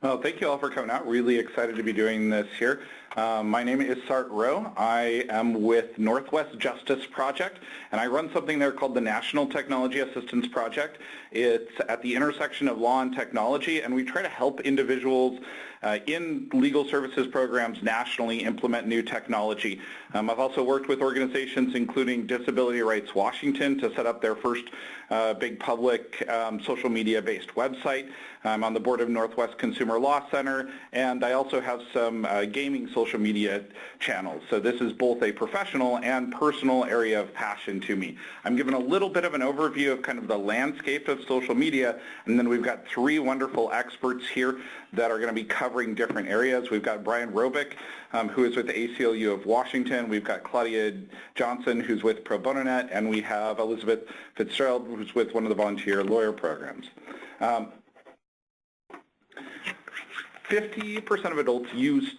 Well, thank you all for coming out. Really excited to be doing this here. Um, my name is Sart Rowe. I am with Northwest Justice Project, and I run something there called the National Technology Assistance Project. It's at the intersection of law and technology, and we try to help individuals uh, in legal services programs nationally implement new technology. Um, I've also worked with organizations including Disability Rights Washington to set up their first uh, big public um, social media-based website. I'm on the board of Northwest Consumer Law Center, and I also have some uh, gaming social media channels. So this is both a professional and personal area of passion to me. I'm giving a little bit of an overview of kind of the landscape of social media, and then we've got three wonderful experts here that are going to be covering different areas. We've got Brian Robick, um, who is with the ACLU of Washington. We've got Claudia Johnson, who's with Pro Bono Net, and we have Elizabeth Fitzgerald, who's with one of the volunteer lawyer programs. Um, 50% of adults use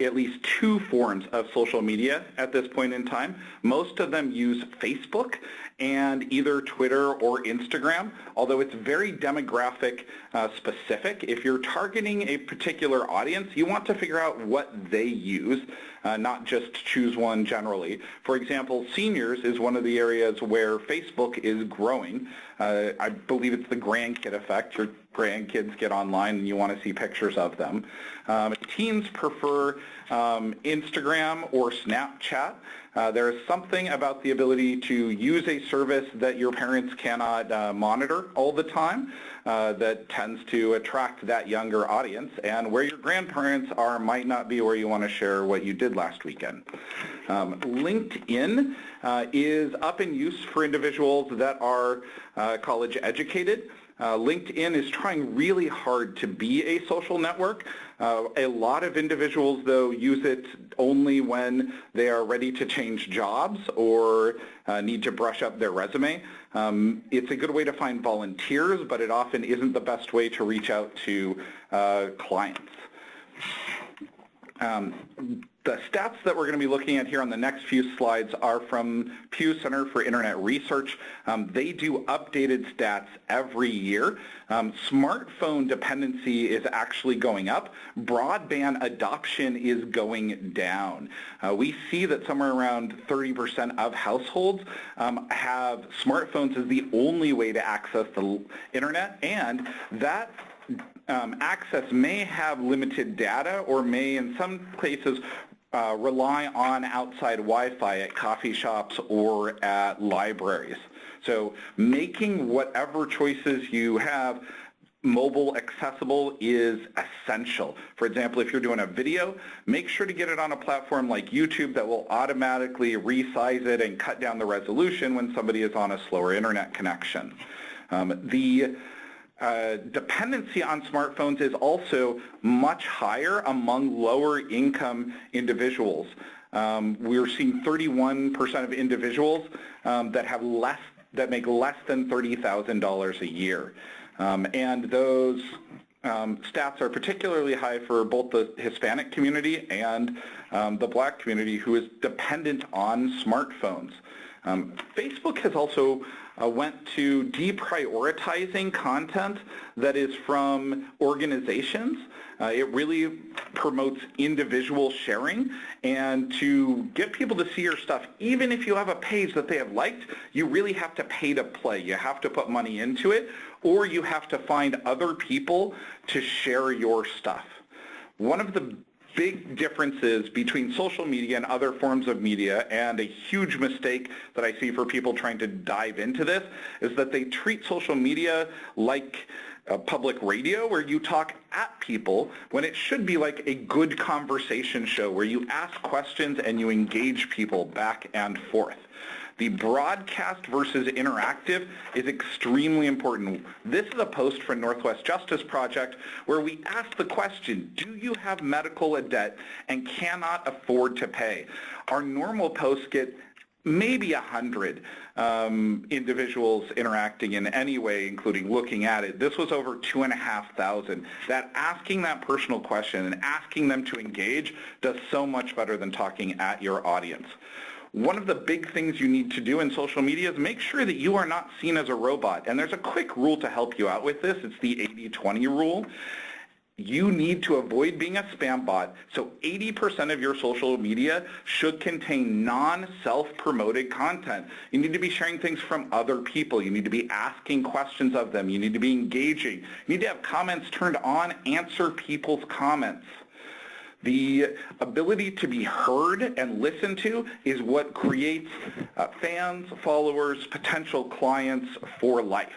at least two forms of social media at this point in time. Most of them use Facebook and either Twitter or Instagram, although it's very demographic uh, specific. If you're targeting a particular audience, you want to figure out what they use, uh, not just choose one generally. For example, seniors is one of the areas where Facebook is growing. Uh, I believe it's the grandkid effect. Your grandkids get online and you want to see pictures of them. Um, teens prefer um, Instagram or Snapchat. Uh, there is something about the ability to use a service that your parents cannot uh, monitor all the time uh, that tends to attract that younger audience. And where your grandparents are might not be where you want to share what you did last weekend. Um, LinkedIn uh, is up in use for individuals that are uh, college educated. Uh, LinkedIn is trying really hard to be a social network. Uh, a lot of individuals, though, use it only when they are ready to change jobs or uh, need to brush up their resume. Um, it's a good way to find volunteers, but it often isn't the best way to reach out to uh, clients. Um, the stats that we're going to be looking at here on the next few slides are from Pew Center for Internet Research. Um, they do updated stats every year. Um, smartphone dependency is actually going up. Broadband adoption is going down. Uh, we see that somewhere around 30% of households um, have smartphones as the only way to access the internet, and that um, access may have limited data or may in some places uh, rely on outside Wi-Fi at coffee shops or at libraries. So making whatever choices you have mobile accessible is essential. For example, if you're doing a video, make sure to get it on a platform like YouTube that will automatically resize it and cut down the resolution when somebody is on a slower internet connection. Um, the uh, dependency on smartphones is also much higher among lower income individuals. Um, we're seeing 31% of individuals um, that have less that make less than $30,000 a year. Um, and those um, stats are particularly high for both the Hispanic community and um, the black community who is dependent on smartphones. Um, Facebook has also uh, went to deprioritizing content that is from organizations. Uh, it really promotes individual sharing and to get people to see your stuff, even if you have a page that they have liked, you really have to pay to play. You have to put money into it or you have to find other people to share your stuff. One of the big differences between social media and other forms of media and a huge mistake that I see for people trying to dive into this is that they treat social media like public radio where you talk at people when it should be like a good conversation show where you ask questions and you engage people back and forth. The broadcast versus interactive is extremely important. This is a post from Northwest Justice Project where we ask the question, do you have medical debt and cannot afford to pay? Our normal posts get maybe a hundred um, individuals interacting in any way, including looking at it. This was over two and a half thousand. That asking that personal question and asking them to engage does so much better than talking at your audience. One of the big things you need to do in social media is make sure that you are not seen as a robot. And there's a quick rule to help you out with this. It's the 80-20 rule. you need to avoid being a spam bot, so 80% of your social media should contain non-self-promoted content. You need to be sharing things from other people. You need to be asking questions of them. You need to be engaging. You need to have comments turned on, answer people's comments. The ability to be heard and listened to is what creates uh, fans, followers, potential clients for life.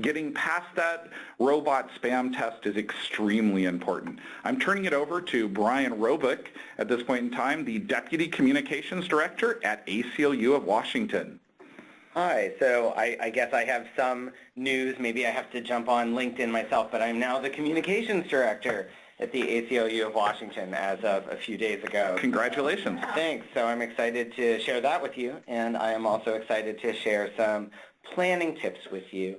Getting past that robot spam test is extremely important. I'm turning it over to Brian Robick at this point in time, the Deputy Communications Director at ACLU of Washington. Hi, so I, I, guess I have some news. Maybe I have to jump on LinkedIn myself, but I'm now the Communications Director at the ACLU of Washington as of a few days ago. Congratulations. Thanks. So I'm excited to share that with you, and I am also excited to share some planning tips with you.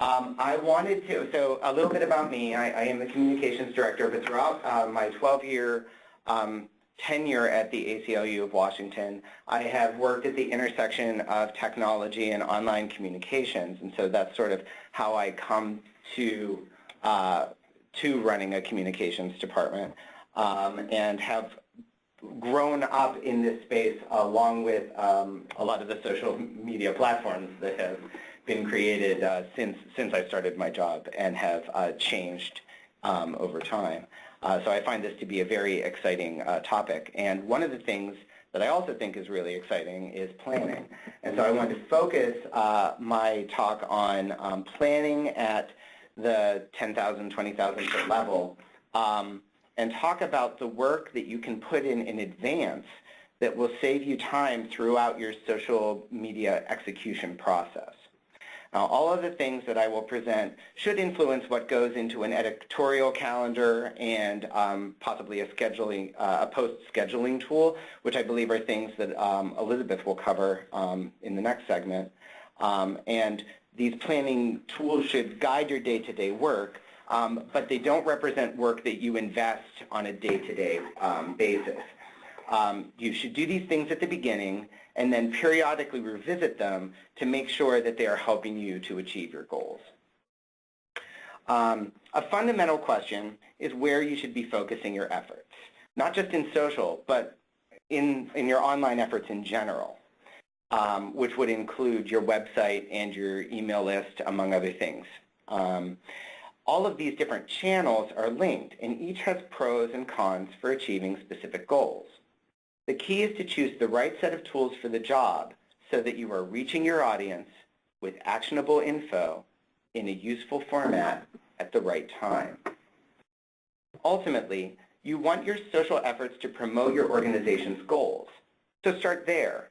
Um, I wanted to, so a little bit about me. I, I am the communications director, but throughout uh, my 12-year um, tenure at the ACLU of Washington, I have worked at the intersection of technology and online communications, and so that's sort of how I come to uh, to running a communications department um, and have grown up in this space along with um, a lot of the social media platforms that have been created uh, since, since I started my job and have uh, changed um, over time. Uh, so I find this to be a very exciting uh, topic. And one of the things that I also think is really exciting is planning. And so I want to focus uh, my talk on um, planning at the 10,000, 20,000 foot level um, and talk about the work that you can put in in advance that will save you time throughout your social media execution process. Now, all of the things that I will present should influence what goes into an editorial calendar and um, possibly a scheduling, uh, a post scheduling tool, which I believe are things that um, Elizabeth will cover um, in the next segment. Um, and these planning tools should guide your day-to-day -day work, um, but they don't represent work that you invest on a day-to-day -day, um, basis. Um, you should do these things at the beginning and then periodically revisit them to make sure that they are helping you to achieve your goals. Um, a fundamental question is where you should be focusing your efforts, not just in social, but in, in your online efforts in general um, which would include your website and your email list, among other things. Um, all of these different channels are linked, and each has pros and cons for achieving specific goals. The key is to choose the right set of tools for the job so that you are reaching your audience with actionable info in a useful format at the right time. Ultimately, you want your social efforts to promote your organization's goals. So start there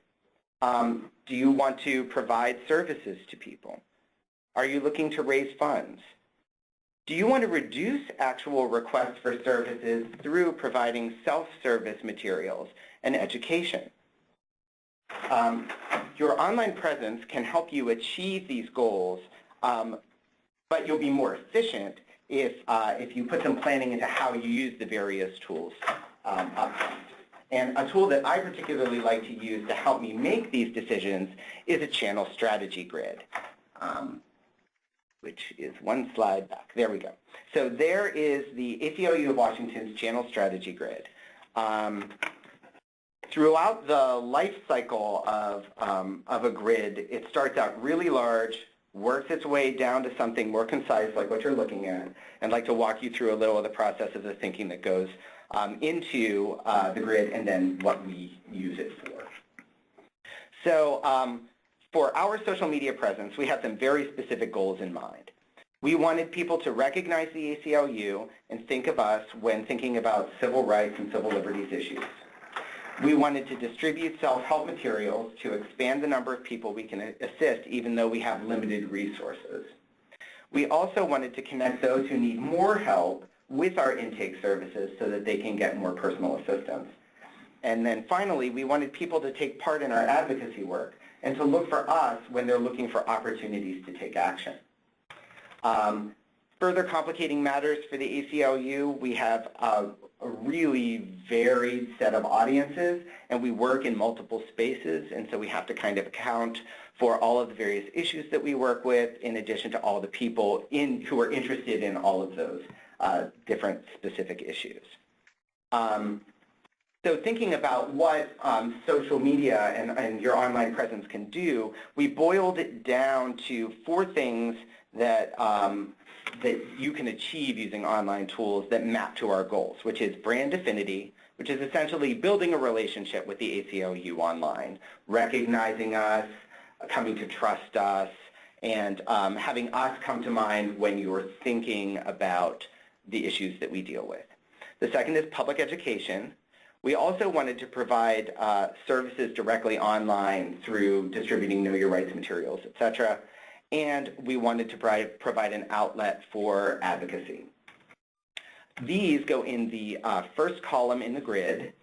um, do you want to provide services to people? Are you looking to raise funds? Do you want to reduce actual requests for services through providing self-service materials and education? Um, your online presence can help you achieve these goals, um, but you'll be more efficient if, uh, if you put some planning into how you use the various tools um. And a tool that I particularly like to use to help me make these decisions is a channel strategy grid, um, which is one slide back. There we go. So there is the ACLU of Washington's channel strategy grid. Um, throughout the life cycle of, um, of a grid, it starts out really large, works its way down to something more concise like what you're looking at, and I'd like to walk you through a little of the process of the thinking that goes um, into uh, the grid and then what we use it for. So um, for our social media presence, we had some very specific goals in mind. We wanted people to recognize the ACLU and think of us when thinking about civil rights and civil liberties issues. We wanted to distribute self-help materials to expand the number of people we can assist even though we have limited resources. We also wanted to connect those who need more help with our intake services so that they can get more personal assistance. And then finally, we wanted people to take part in our advocacy work and to look for us when they're looking for opportunities to take action. Um, further complicating matters for the ACLU, we have a, a really varied set of audiences and we work in multiple spaces and so we have to kind of account for all of the various issues that we work with in addition to all the people in, who are interested in all of those uh, different specific issues. Um, so thinking about what um, social media and, and, your online presence can do, we boiled it down to four things that, um, that you can achieve using online tools that map to our goals, which is brand affinity, which is essentially building a relationship with the ACLU online, recognizing us, coming to trust us, and um, having us come to mind when you're thinking about the issues that we deal with. The second is public education. We also wanted to provide uh, services directly online through distributing Know Your Rights materials, et cetera. And we wanted to provide, provide an outlet for advocacy. These go in the uh, first column in the grid,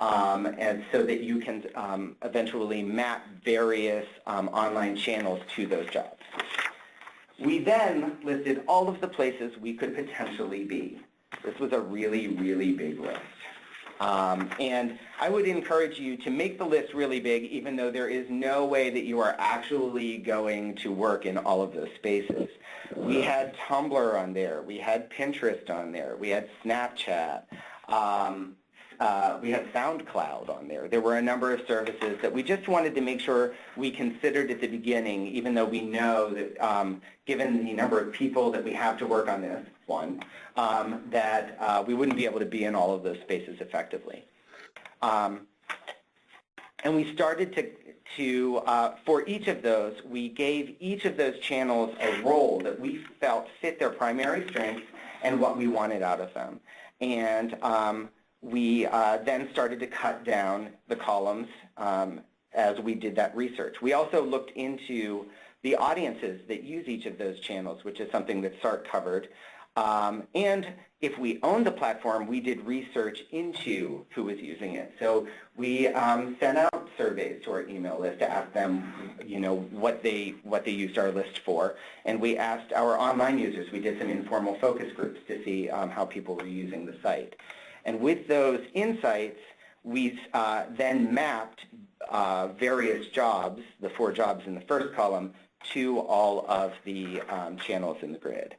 um, and so that you can um, eventually map various um, online channels to those jobs. We then listed all of the places we could potentially be. This was a really, really big list. Um, and I would encourage you to make the list really big, even though there is no way that you are actually going to work in all of those spaces. We had Tumblr on there. We had Pinterest on there. We had Snapchat. Um, uh, we had SoundCloud on there. There were a number of services that we just wanted to make sure we considered at the beginning, even though we know that um, given the number of people that we have to work on this one, um, that uh, we wouldn't be able to be in all of those spaces effectively. Um, and we started to, to uh, for each of those, we gave each of those channels a role that we felt fit their primary strengths and what we wanted out of them. And um, we uh, then started to cut down the columns um, as we did that research. We also looked into the audiences that use each of those channels, which is something that SART covered. Um, and if we owned the platform, we did research into who was using it. So we um, sent out surveys to our email list to ask them, you know, what they what they used our list for, and we asked our online users. We did some informal focus groups to see um, how people were using the site. And with those insights, we uh, then mapped uh, various jobs, the four jobs in the first column, to all of the um, channels in the grid.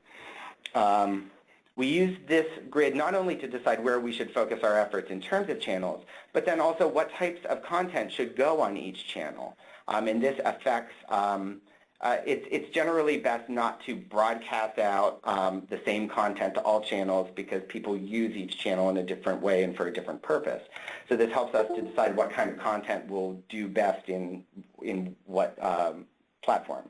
Um, we used this grid not only to decide where we should focus our efforts in terms of channels, but then also what types of content should go on each channel. Um, and this affects um, uh, it's, it's generally best not to broadcast out um, the same content to all channels because people use each channel in a different way and for a different purpose. So this helps us to decide what kind of content will do best in, in what um, platform.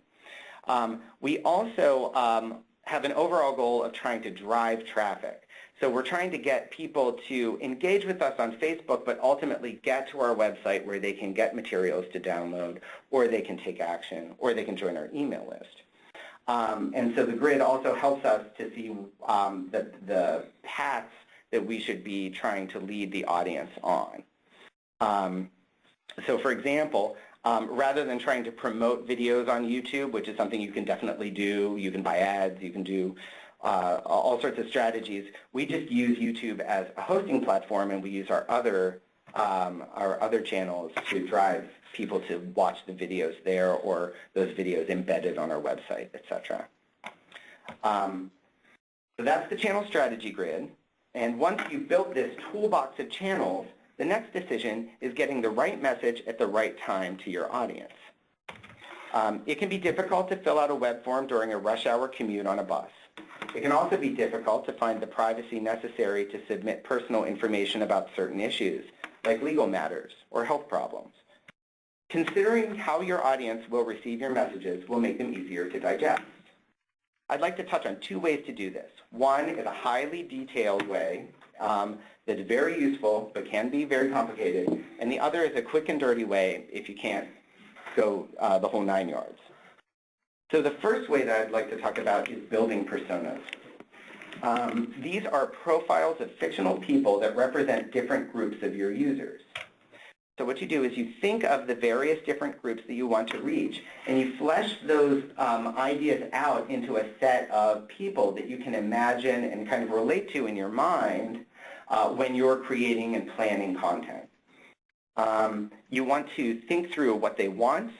Um, we also um, have an overall goal of trying to drive traffic. So we're trying to get people to engage with us on Facebook, but ultimately get to our website where they can get materials to download, or they can take action, or they can join our email list. Um, and so the grid also helps us to see um, the, the paths that we should be trying to lead the audience on. Um, so for example, um, rather than trying to promote videos on YouTube, which is something you can definitely do, you can buy ads, you can do uh, all sorts of strategies. We just use YouTube as a hosting platform, and we use our other um, our other channels to drive people to watch the videos there or those videos embedded on our website, etc. Um, so that's the channel strategy grid. And once you've built this toolbox of channels, the next decision is getting the right message at the right time to your audience. Um, it can be difficult to fill out a web form during a rush hour commute on a bus. It can also be difficult to find the privacy necessary to submit personal information about certain issues, like legal matters or health problems. Considering how your audience will receive your messages will make them easier to digest. I'd like to touch on two ways to do this. One is a highly detailed way um, that's very useful but can be very complicated, and the other is a quick and dirty way if you can't go uh, the whole nine yards. So the first way that I'd like to talk about is building personas. Um, these are profiles of fictional people that represent different groups of your users. So what you do is you think of the various different groups that you want to reach, and you flesh those um, ideas out into a set of people that you can imagine and kind of relate to in your mind uh, when you're creating and planning content. Um, you want to think through what they want,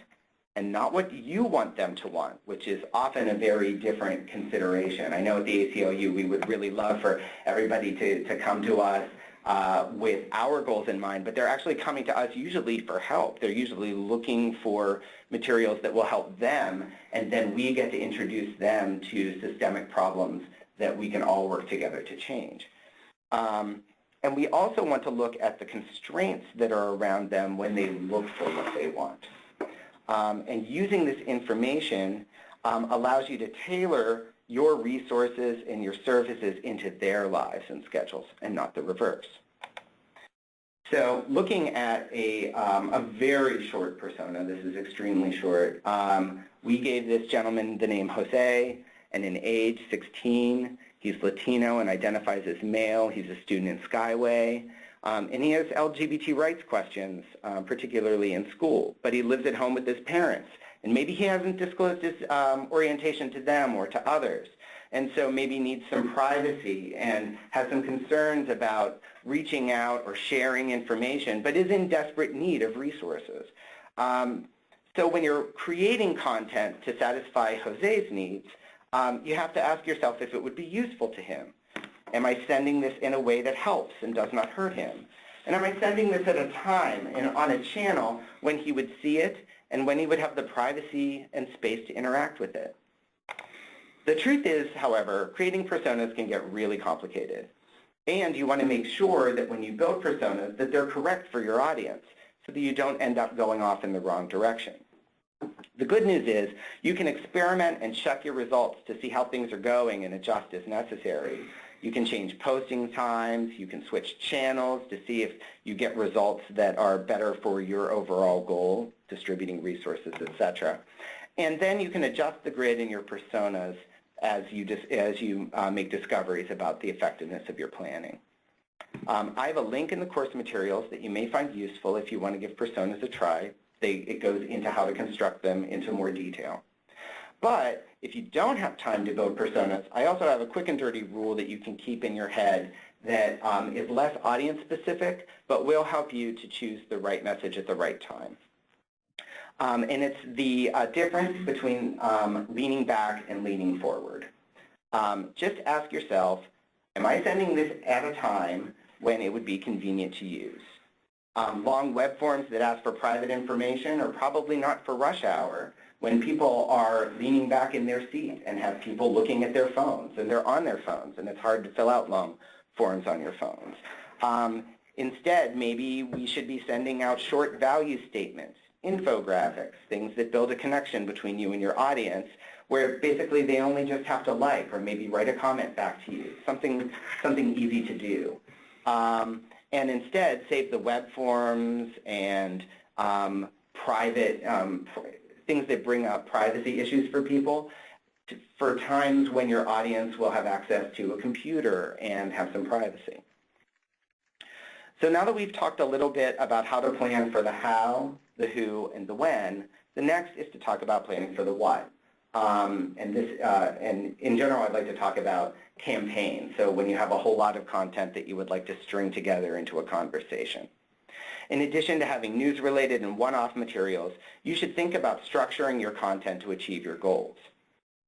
and not what you want them to want, which is often a very different consideration. I know at the ACLU we would really love for everybody to, to come to us uh, with our goals in mind, but they're actually coming to us usually for help. They're usually looking for materials that will help them, and then we get to introduce them to systemic problems that we can all work together to change. Um, and we also want to look at the constraints that are around them when they look for what they want. Um, and using this information um, allows you to tailor your resources and your services into their lives and schedules and not the reverse. So looking at a, um, a very short persona, this is extremely short, um, we gave this gentleman the name Jose and an age 16. He's Latino and identifies as male. He's a student in Skyway. Um, and he has LGBT rights questions, um, particularly in school. But he lives at home with his parents. And maybe he hasn't disclosed his um, orientation to them or to others. And so maybe needs some privacy and has some concerns about reaching out or sharing information, but is in desperate need of resources. Um, so when you're creating content to satisfy Jose's needs, um, you have to ask yourself if it would be useful to him. Am I sending this in a way that helps and does not hurt him? And am I sending this at a time and on a channel when he would see it and when he would have the privacy and space to interact with it? The truth is, however, creating personas can get really complicated. And you want to make sure that when you build personas that they're correct for your audience so that you don't end up going off in the wrong direction. The good news is you can experiment and check your results to see how things are going and adjust as necessary. You can change posting times, you can switch channels to see if you get results that are better for your overall goal, distributing resources, etc. And then you can adjust the grid in your personas as you, as you uh, make discoveries about the effectiveness of your planning. Um, I have a link in the course materials that you may find useful if you want to give personas a try. They, it goes into how to construct them into more detail. But if you don't have time to build personas, I also have a quick and dirty rule that you can keep in your head that um, is less audience specific, but will help you to choose the right message at the right time. Um, and it's the uh, difference between um, leaning back and leaning forward. Um, just ask yourself, am I sending this at a time when it would be convenient to use? Um, long web forms that ask for private information are probably not for rush hour when people are leaning back in their seat and have people looking at their phones and they're on their phones and it's hard to fill out long forms on your phones. Um, instead, maybe we should be sending out short value statements, infographics, things that build a connection between you and your audience where basically they only just have to like or maybe write a comment back to you, something, something easy to do. Um, and instead save the web forms and um, private um, things that bring up privacy issues for people for times when your audience will have access to a computer and have some privacy. So now that we've talked a little bit about how to plan for the how, the who, and the when, the next is to talk about planning for the what. Um, and this, uh, and in general, I'd like to talk about campaigns. So when you have a whole lot of content that you would like to string together into a conversation. In addition to having news-related and one-off materials, you should think about structuring your content to achieve your goals.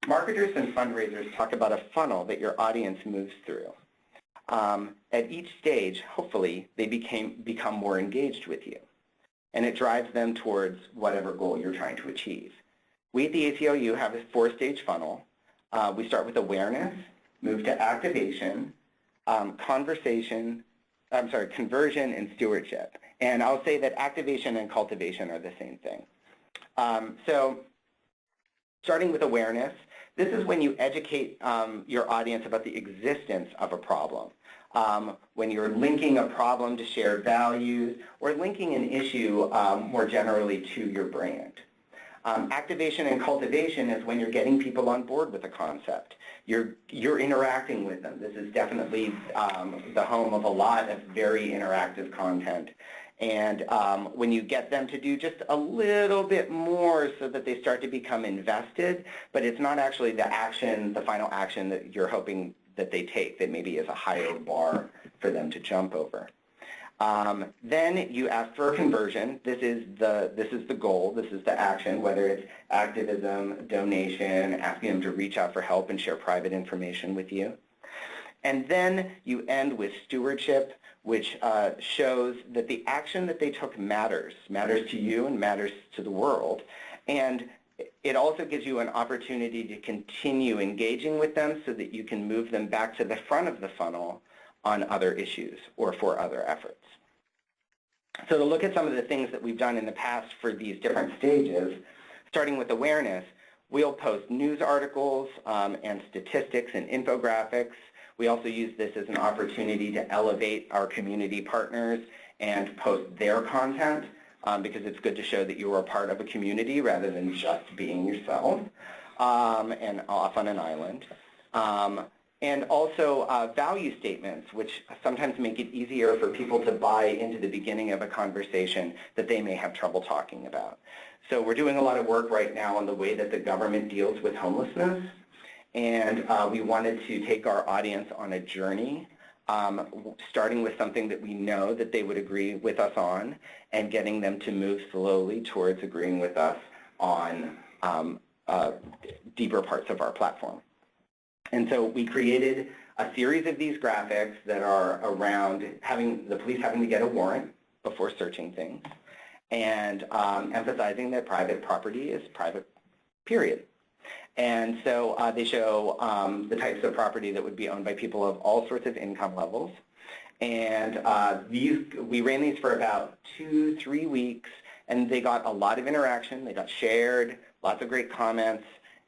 Marketers and fundraisers talk about a funnel that your audience moves through. Um, at each stage, hopefully, they became, become more engaged with you, and it drives them towards whatever goal you're trying to achieve. We at the ACLU have a four-stage funnel. Uh, we start with awareness, move to activation, um, conversation, I'm sorry, conversion and stewardship. And I'll say that activation and cultivation are the same thing. Um, so starting with awareness, this is when you educate um, your audience about the existence of a problem. Um, when you're linking a problem to shared values or linking an issue um, more generally to your brand. Um, activation and cultivation is when you're getting people on board with a concept. You're, you're interacting with them. This is definitely um, the home of a lot of very interactive content. And um, when you get them to do just a little bit more so that they start to become invested, but it's not actually the action, the final action that you're hoping that they take that maybe is a higher bar for them to jump over. Um, then you ask for a conversion. This is the this is the goal. This is the action. Whether it's activism, donation, asking them to reach out for help and share private information with you. And then you end with stewardship, which uh, shows that the action that they took matters, matters to you and matters to the world. And it also gives you an opportunity to continue engaging with them so that you can move them back to the front of the funnel on other issues or for other efforts. So to look at some of the things that we've done in the past for these different stages, starting with awareness, we'll post news articles um, and statistics and infographics. We also use this as an opportunity to elevate our community partners and post their content um, because it's good to show that you are a part of a community rather than just being yourself um, and off on an island. Um, and also uh, value statements, which sometimes make it easier for people to buy into the beginning of a conversation that they may have trouble talking about. So we're doing a lot of work right now on the way that the government deals with homelessness. And uh, we wanted to take our audience on a journey um, starting with something that we know that they would agree with us on and getting them to move slowly towards agreeing with us on um, uh, deeper parts of our platform. And so we created a series of these graphics that are around having the police having to get a warrant before searching things and um, emphasizing that private property is private, period. And so uh, they show um, the types of property that would be owned by people of all sorts of income levels. And uh, these, we ran these for about two, three weeks, and they got a lot of interaction. They got shared, lots of great comments.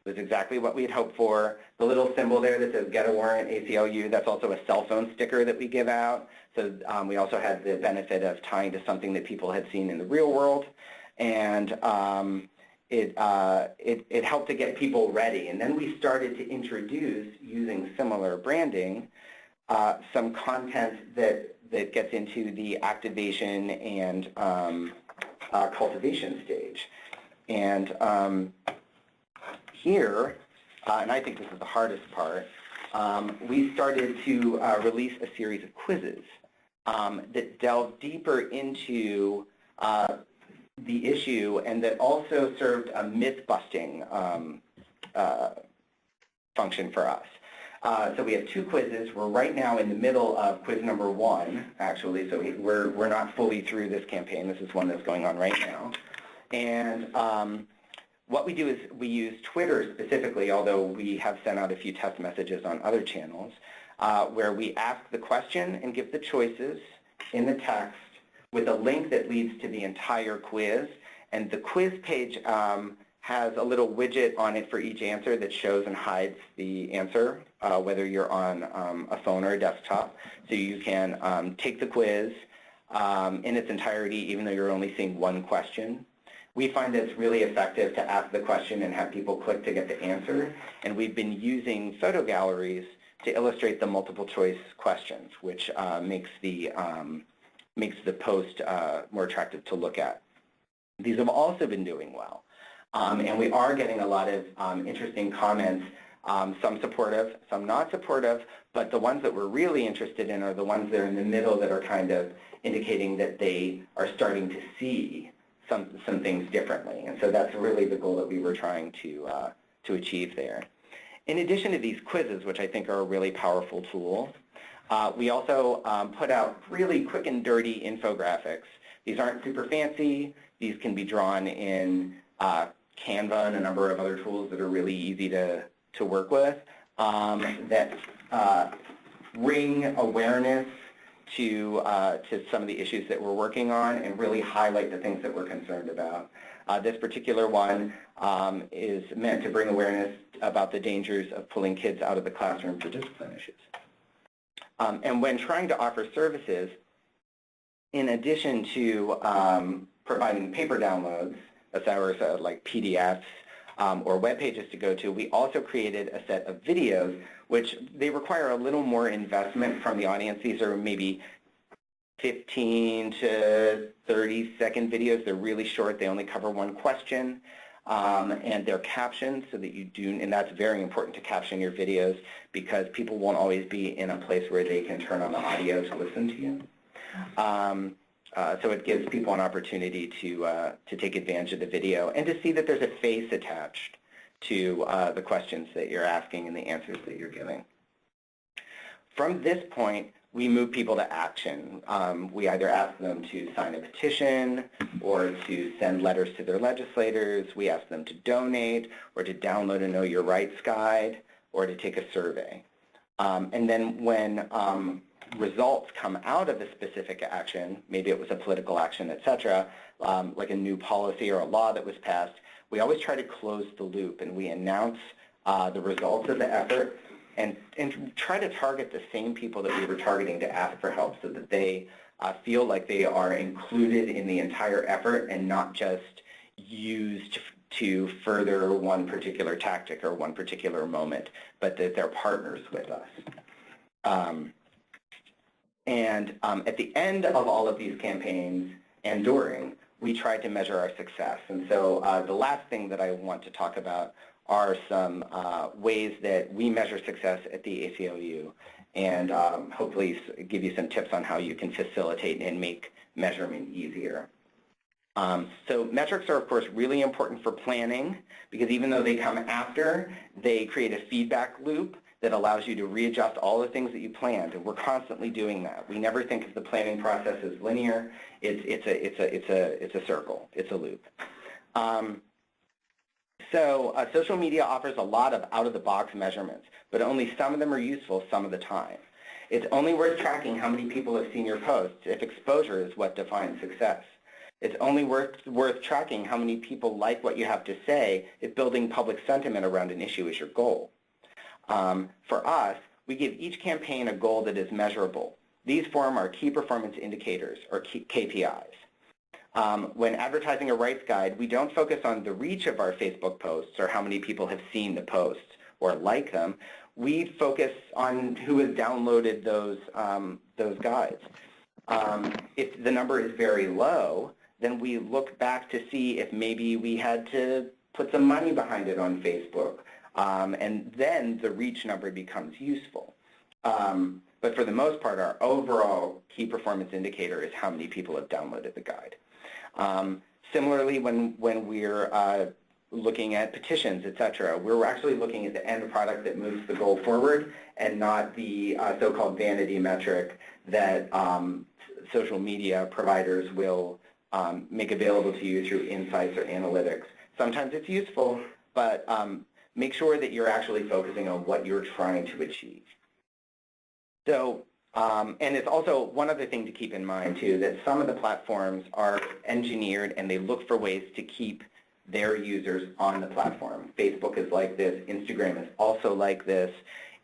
It was exactly what we had hoped for. The little symbol there that says get a warrant ACLU, that's also a cell phone sticker that we give out. So um, we also had the benefit of tying to something that people had seen in the real world. And um, it, uh, it, it helped to get people ready. And then we started to introduce, using similar branding, uh, some content that, that gets into the activation and um, uh, cultivation stage. And um, here, uh, and I think this is the hardest part, um, we started to uh, release a series of quizzes um, that delve deeper into uh, the issue and that also served a myth-busting um, uh, function for us. Uh, so we have two quizzes. We're right now in the middle of quiz number one, actually, so we're, we're not fully through this campaign. This is one that's going on right now. And um, what we do is we use Twitter specifically, although we have sent out a few test messages on other channels, uh, where we ask the question and give the choices in the text with a link that leads to the entire quiz. And the quiz page um, has a little widget on it for each answer that shows and hides the answer, uh, whether you're on um, a phone or a desktop. So you can um, take the quiz um, in its entirety, even though you're only seeing one question. We find that it's really effective to ask the question and have people click to get the answer. And we've been using photo galleries to illustrate the multiple choice questions, which uh, makes the um, makes the post uh, more attractive to look at. These have also been doing well. Um, and we are getting a lot of um, interesting comments, um, some supportive, some not supportive, but the ones that we're really interested in are the ones that are in the middle that are kind of indicating that they are starting to see some, some things differently. And so that's really the goal that we were trying to, uh, to achieve there. In addition to these quizzes, which I think are a really powerful tool, we also um, put out really quick and dirty infographics. These aren't super fancy. These can be drawn in uh, Canva and a number of other tools that are really easy to, to work with um, that uh, bring awareness to, uh, to some of the issues that we're working on and really highlight the things that we're concerned about. Uh, this particular one um, is meant to bring awareness about the dangers of pulling kids out of the classroom for discipline issues. Um, and when trying to offer services, in addition to um, providing paper downloads, as ours uh, like PDFs um, or web pages to go to, we also created a set of videos, which they require a little more investment from the audience. These are maybe 15 to 30 second videos. They're really short. They only cover one question um, and they're captioned so that you do, and that's very important to caption your videos because people won't always be in a place where they can turn on the audio to listen to you. Um, uh, so it gives people an opportunity to, uh, to take advantage of the video and to see that there's a face attached to uh, the questions that you're asking and the answers that you're giving. From this point, we move people to action. Um, we either ask them to sign a petition or to send letters to their legislators. We ask them to donate or to download a Know Your Rights guide or to take a survey. Um, and then when um, results come out of a specific action, maybe it was a political action, et cetera, um, like a new policy or a law that was passed, we always try to close the loop and we announce uh, the results of the effort and, and try to target the same people that we were targeting to ask for help so that they uh, feel like they are included in the entire effort and not just used to further one particular tactic or one particular moment, but that they're partners with us. Um, and um, at the end of all of these campaigns and during, we tried to measure our success. And so uh, the last thing that I want to talk about are some uh, ways that we measure success at the ACLU and um, hopefully give you some tips on how you can facilitate and make measurement easier. Um, so metrics are, of course, really important for planning because even though they come after, they create a feedback loop that allows you to readjust all the things that you planned, and we're constantly doing that. We never think of the planning process as linear. It's, it's, a, it's, a, it's, a, it's a circle. It's a loop. Um, so uh, social media offers a lot of out-of-the-box measurements, but only some of them are useful some of the time. It's only worth tracking how many people have seen your posts if exposure is what defines success. It's only worth, worth tracking how many people like what you have to say if building public sentiment around an issue is your goal. Um, for us, we give each campaign a goal that is measurable. These form our key performance indicators, or KPIs. Um, when advertising a rights guide, we don't focus on the reach of our Facebook posts or how many people have seen the posts or like them. We focus on who has downloaded those, um, those guides. Um, if the number is very low, then we look back to see if maybe we had to put some money behind it on Facebook. Um, and then the reach number becomes useful. Um, but for the most part, our overall key performance indicator is how many people have downloaded the guide. Um, similarly, when, when we're uh, looking at petitions, et cetera, we're actually looking at the end product that moves the goal forward and not the uh, so-called vanity metric that um, social media providers will um, make available to you through insights or analytics. Sometimes it's useful, but um, make sure that you're actually focusing on what you're trying to achieve. So, um, and it's also one other thing to keep in mind too, that some of the platforms are engineered and they look for ways to keep their users on the platform. Facebook is like this, Instagram is also like this,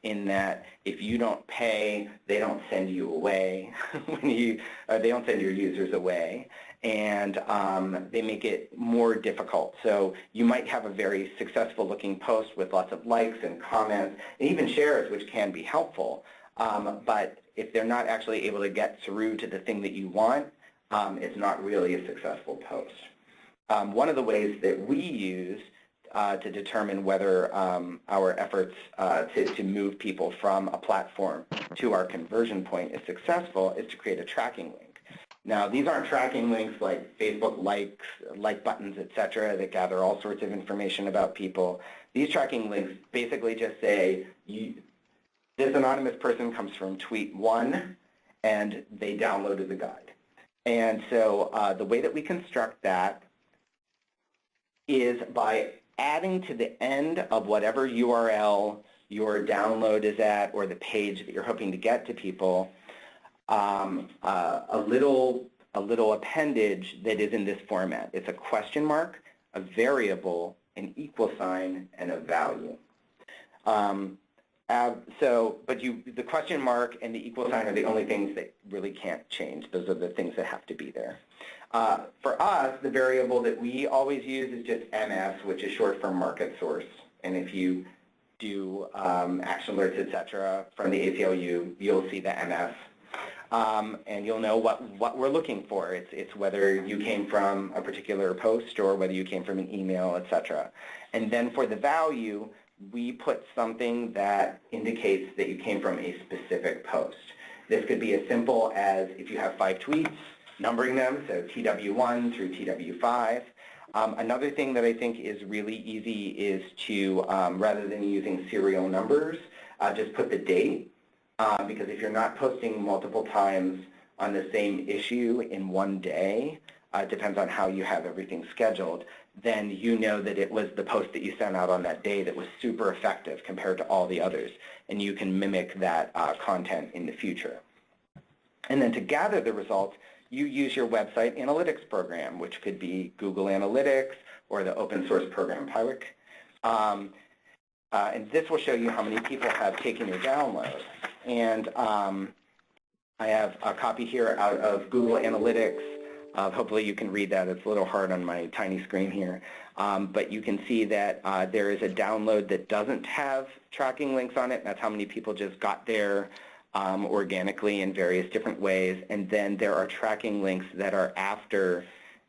in that if you don't pay, they don't send you away. when you, they don't send your users away and um, they make it more difficult. So you might have a very successful looking post with lots of likes and comments and even shares, which can be helpful. Um, but if they're not actually able to get through to the thing that you want, um, it's not really a successful post. Um, one of the ways that we use uh, to determine whether um, our efforts uh, to, to move people from a platform to our conversion point is successful is to create a tracking link. Now, these aren't tracking links like Facebook likes, like buttons, etc., that gather all sorts of information about people. These tracking links basically just say, you, this anonymous person comes from tweet one, and they downloaded the guide. And so uh, the way that we construct that is by adding to the end of whatever URL your download is at or the page that you're hoping to get to people, um, uh, a little a little appendage that is in this format. It's a question mark, a variable, an equal sign, and a value. Um, uh, so, but you, the question mark and the equal sign are the only things that really can't change. Those are the things that have to be there. Uh, for us, the variable that we always use is just MS, which is short for market source. And if you do um, action alerts, et cetera, from the ACLU, you'll see the MS um, and you'll know what, what we're looking for. It's, it's whether you came from a particular post or whether you came from an email, etc. And then for the value, we put something that indicates that you came from a specific post. This could be as simple as if you have five tweets, numbering them, so TW1 through TW5. Um, another thing that I think is really easy is to, um, rather than using serial numbers, uh, just put the date, uh, because if you're not posting multiple times on the same issue in one day, uh, depends on how you have everything scheduled, then you know that it was the post that you sent out on that day that was super effective compared to all the others, and you can mimic that uh, content in the future. And then to gather the results, you use your website analytics program, which could be Google Analytics or the open source program Piwik. Um, uh, and this will show you how many people have taken your download. And um, I have a copy here out of Google Analytics. Uh, hopefully you can read that. It's a little hard on my tiny screen here. Um, but you can see that uh, there is a download that doesn't have tracking links on it. That's how many people just got there um, organically in various different ways. And then there are tracking links that are after,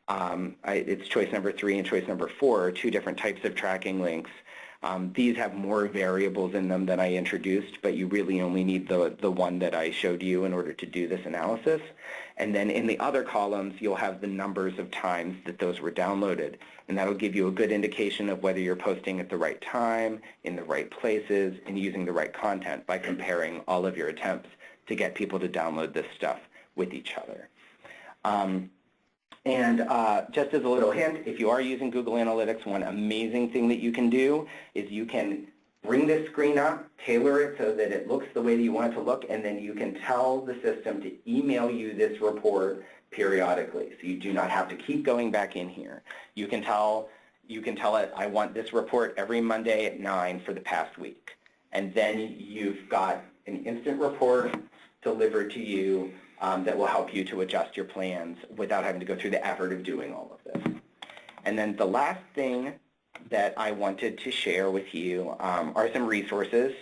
um, I, it's choice number three and choice number four, are two different types of tracking links. Um, these have more variables in them than I introduced, but you really only need the, the one that I showed you in order to do this analysis. And then in the other columns, you'll have the numbers of times that those were downloaded. And that'll give you a good indication of whether you're posting at the right time, in the right places, and using the right content by comparing all of your attempts to get people to download this stuff with each other. Um, and uh, just as a little hint, if you are using Google Analytics, one amazing thing that you can do is you can bring this screen up, tailor it so that it looks the way that you want it to look, and then you can tell the system to email you this report periodically. So you do not have to keep going back in here. You can tell you can tell it, I want this report every Monday at 9 for the past week. And then you've got an instant report delivered to you um, that will help you to adjust your plans without having to go through the effort of doing all of this. And then the last thing that I wanted to share with you um, are some resources.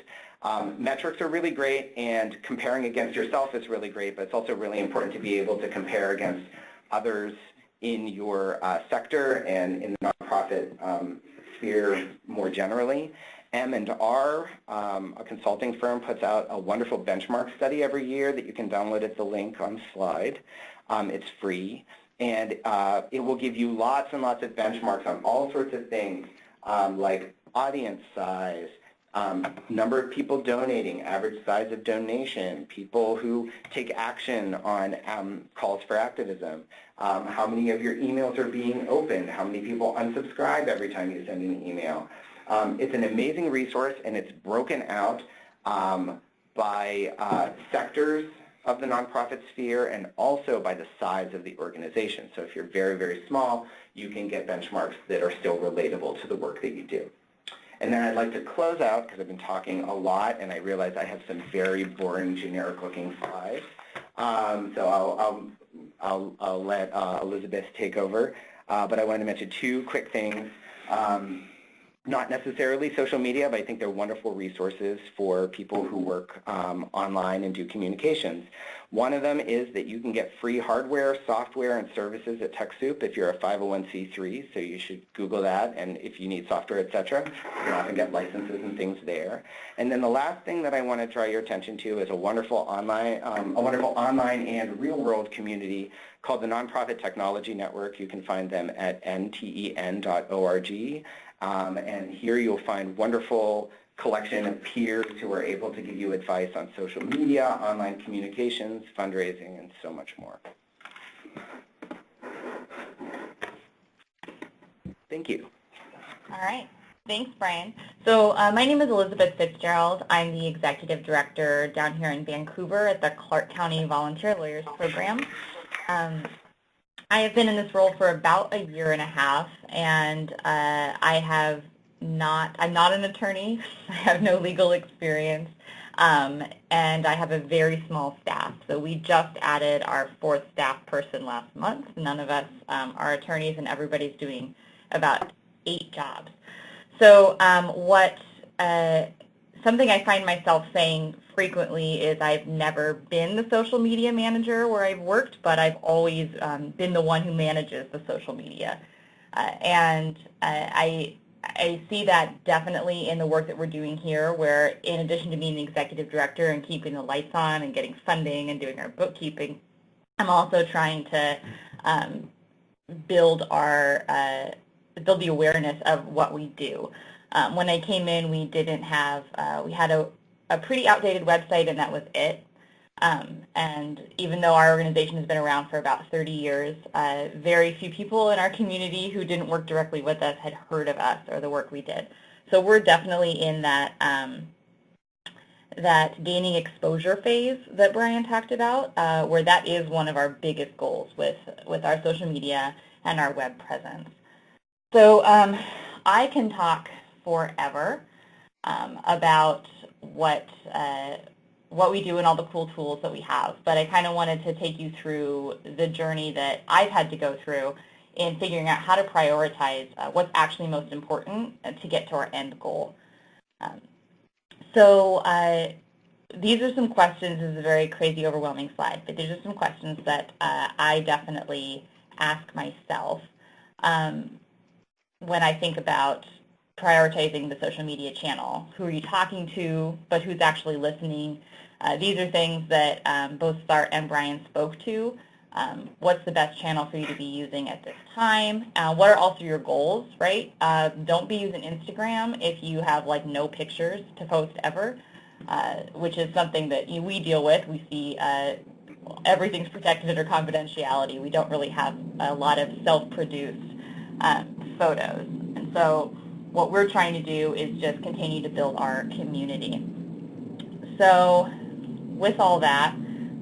Um, metrics are really great, and comparing against yourself is really great, but it's also really important to be able to compare against others in your uh, sector and in the nonprofit um, sphere more generally. M&R, um, a consulting firm, puts out a wonderful benchmark study every year that you can download at the link on slide. Um, it's free, and uh, it will give you lots and lots of benchmarks on all sorts of things um, like audience size, um, number of people donating, average size of donation, people who take action on um, calls for activism, um, how many of your emails are being opened, how many people unsubscribe every time you send an email. Um, it's an amazing resource and it's broken out um, by uh, sectors of the nonprofit sphere and also by the size of the organization. So if you're very, very small, you can get benchmarks that are still relatable to the work that you do. And then I'd like to close out, because I've been talking a lot, and I realize I have some very boring, generic-looking slides. Um, so I'll, I'll, I'll, I'll let uh, Elizabeth take over. Uh, but I wanted to mention two quick things. Um, not necessarily social media, but I think they're wonderful resources for people who work um, online and do communications. One of them is that you can get free hardware, software, and services at TechSoup if you're a 501c3, so you should Google that, and if you need software, etc., you can often get licenses and things there. And then the last thing that I want to draw your attention to is a wonderful online, um, a wonderful online and real-world community called the Nonprofit Technology Network. You can find them at nten.org. Um, and here you'll find wonderful collection of peers who are able to give you advice on social media, online communications, fundraising, and so much more. Thank you. All right. Thanks, Brian. So uh, my name is Elizabeth Fitzgerald. I'm the Executive Director down here in Vancouver at the Clark County Volunteer Lawyers Program. Um, I have been in this role for about a year and a half, and uh, I have not, I'm not an attorney. I have no legal experience, um, and I have a very small staff. So we just added our fourth staff person last month. None of us um, are attorneys, and everybody's doing about eight jobs. So um, what uh, something I find myself saying frequently is I've never been the social media manager where I've worked, but I've always um, been the one who manages the social media. Uh, and uh, I I see that definitely in the work that we're doing here, where in addition to being the executive director and keeping the lights on and getting funding and doing our bookkeeping, I'm also trying to um, build our uh, build the awareness of what we do. Um, when I came in, we didn't have uh, we had a, a pretty outdated website, and that was it. Um, and even though our organization has been around for about 30 years, uh, very few people in our community who didn't work directly with us had heard of us or the work we did. So we're definitely in that um, that gaining exposure phase that Brian talked about, uh, where that is one of our biggest goals with, with our social media and our web presence. So um, I can talk forever um, about what uh, what we do and all the cool tools that we have. But I kind of wanted to take you through the journey that I've had to go through in figuring out how to prioritize uh, what's actually most important to get to our end goal. Um, so uh, these are some questions. This is a very crazy, overwhelming slide, but these are some questions that uh, I definitely ask myself um, when I think about prioritizing the social media channel. Who are you talking to, but who's actually listening? Uh, these are things that um, both Sart and Brian spoke to. Um, what's the best channel for you to be using at this time? Uh, what are also your goals, right? Uh, don't be using Instagram if you have like no pictures to post ever, uh, which is something that you, we deal with. We see uh, everything's protected under confidentiality. We don't really have a lot of self-produced um, photos. And so what we're trying to do is just continue to build our community. So with all that,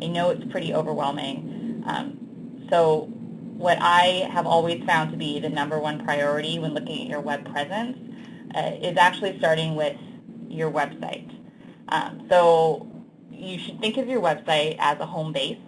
I know it's pretty overwhelming. Um, so what I have always found to be the number one priority when looking at your web presence uh, is actually starting with your website. Um, so you should think of your website as a home base.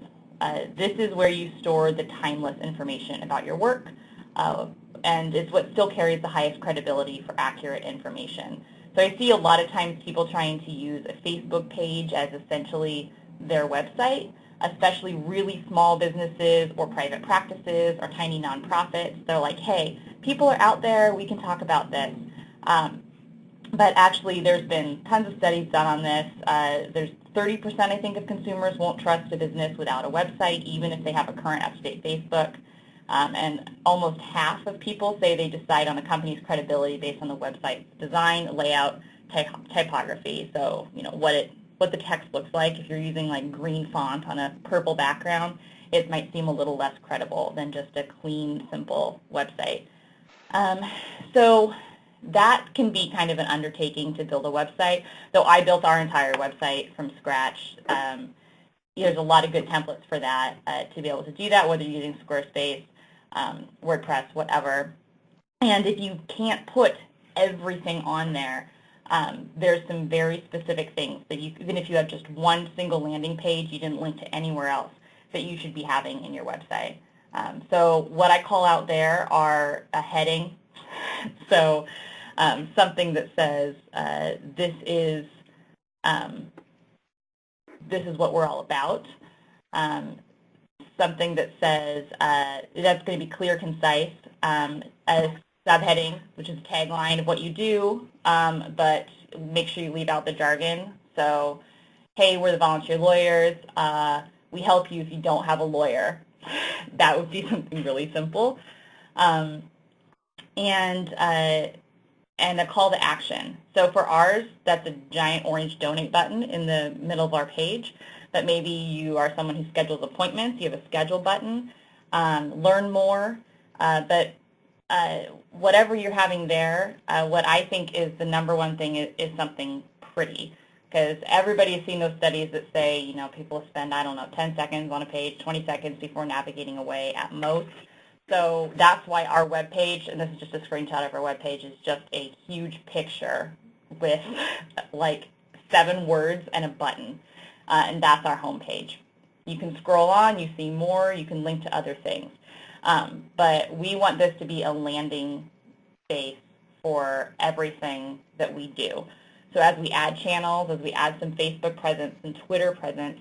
Uh, this is where you store the timeless information about your work, uh, and is what still carries the highest credibility for accurate information. So I see a lot of times people trying to use a Facebook page as essentially their website, especially really small businesses or private practices or tiny nonprofits. They're like, hey, people are out there, we can talk about this. Um, but actually there's been tons of studies done on this. Uh, there's 30% I think of consumers won't trust a business without a website, even if they have a current up-to-date Facebook. Um, and almost half of people say they decide on a company's credibility based on the website's design, layout, typography. So, you know, what it what the text looks like. If you're using like green font on a purple background, it might seem a little less credible than just a clean, simple website. Um, so that can be kind of an undertaking to build a website. Though I built our entire website from scratch. Um, there's a lot of good templates for that uh, to be able to do that, whether you're using Squarespace um, WordPress, whatever. And if you can't put everything on there, um, there's some very specific things that you, even if you have just one single landing page, you didn't link to anywhere else, that you should be having in your website. Um, so what I call out there are a heading. so um, something that says uh, this is um, this is what we're all about. Um, something that says uh, that's going to be clear, concise, um, a subheading, which is a tagline of what you do, um, but make sure you leave out the jargon. So, hey, we're the volunteer lawyers. Uh, we help you if you don't have a lawyer. that would be something really simple. Um, and uh, and a call to action. So for ours, that's a giant orange donate button in the middle of our page but maybe you are someone who schedules appointments, you have a schedule button, um, learn more, uh, but uh, whatever you're having there, uh, what I think is the number one thing is, is something pretty because everybody has seen those studies that say, you know, people spend, I don't know, 10 seconds on a page, 20 seconds before navigating away at most. So that's why our web page, and this is just a screenshot of our web page, is just a huge picture with like seven words and a button uh, and that's our home page. You can scroll on, you see more, you can link to other things. Um, but we want this to be a landing base for everything that we do. So as we add channels, as we add some Facebook presence and Twitter presence,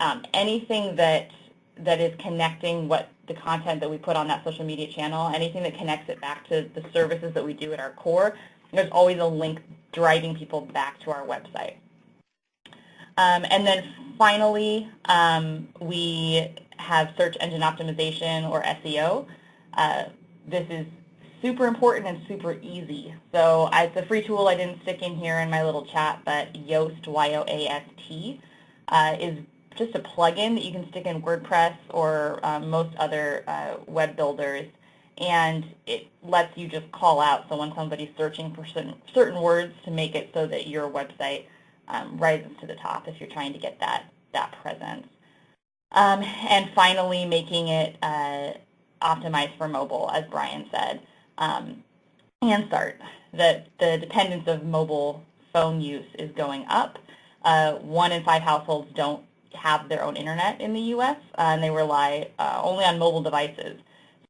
um, anything that that is connecting what the content that we put on that social media channel, anything that connects it back to the services that we do at our core, there's always a link driving people back to our website. Um, and then finally, um, we have search engine optimization or SEO. Uh, this is super important and super easy. So it's a free tool I didn't stick in here in my little chat, but Yoast, Y-O-A-S-T, uh, is just a plugin that you can stick in WordPress or um, most other uh, web builders. And it lets you just call out so when somebody's searching for certain, certain words to make it so that your website um, rises to the top if you're trying to get that, that presence. Um, and finally, making it uh, optimized for mobile, as Brian said um, and start. That the dependence of mobile phone use is going up. Uh, one in five households don't have their own internet in the U.S. Uh, and they rely uh, only on mobile devices.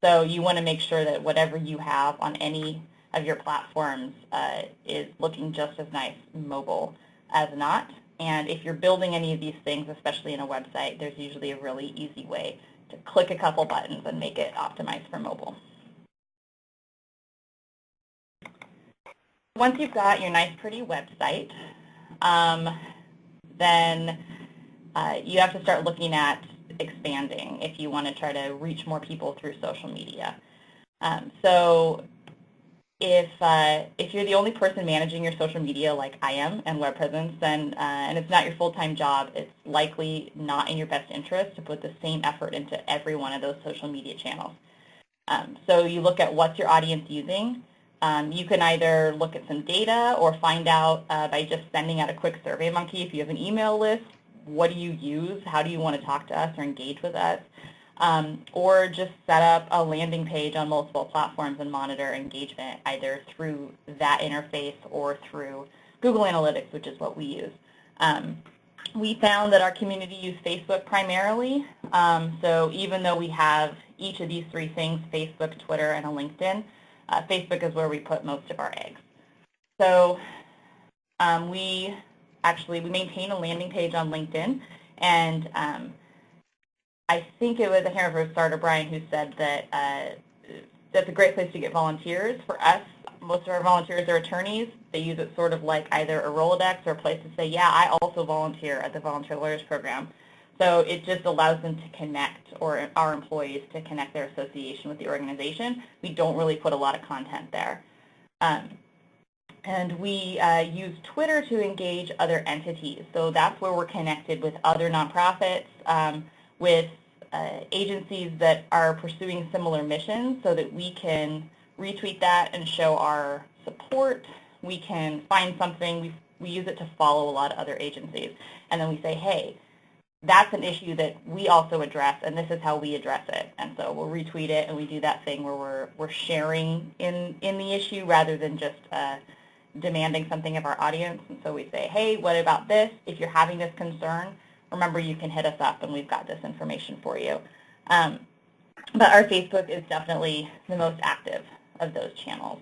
So you want to make sure that whatever you have on any of your platforms uh, is looking just as nice mobile as not. And if you're building any of these things, especially in a website, there's usually a really easy way to click a couple buttons and make it optimized for mobile. Once you've got your nice, pretty website, um, then uh, you have to start looking at expanding if you want to try to reach more people through social media. Um, so if, uh, if you're the only person managing your social media like I am and web presence, then, uh, and it's not your full-time job, it's likely not in your best interest to put the same effort into every one of those social media channels. Um, so you look at what's your audience using, um, you can either look at some data or find out uh, by just sending out a quick SurveyMonkey. If you have an email list, what do you use? How do you want to talk to us or engage with us? Um, or just set up a landing page on multiple platforms and monitor engagement either through that interface or through Google Analytics, which is what we use. Um, we found that our community used Facebook primarily, um, so even though we have each of these three things, Facebook, Twitter, and a LinkedIn, uh, Facebook is where we put most of our eggs. So um, we actually, we maintain a landing page on LinkedIn, and um, I think it was, a remember starter Brian who said that uh, that's a great place to get volunteers. For us, most of our volunteers are attorneys. They use it sort of like either a Rolodex or a place to say, yeah, I also volunteer at the Volunteer Lawyers Program. So it just allows them to connect, or our employees to connect their association with the organization. We don't really put a lot of content there. Um, and we uh, use Twitter to engage other entities. So that's where we're connected with other nonprofits, um, with uh, agencies that are pursuing similar missions so that we can retweet that and show our support. We can find something, we, we use it to follow a lot of other agencies. And then we say, hey, that's an issue that we also address, and this is how we address it. And so we'll retweet it, and we do that thing where we're, we're sharing in, in the issue rather than just uh, demanding something of our audience. And so we say, hey, what about this? If you're having this concern, remember you can hit us up, and we've got this information for you. Um, but our Facebook is definitely the most active of those channels.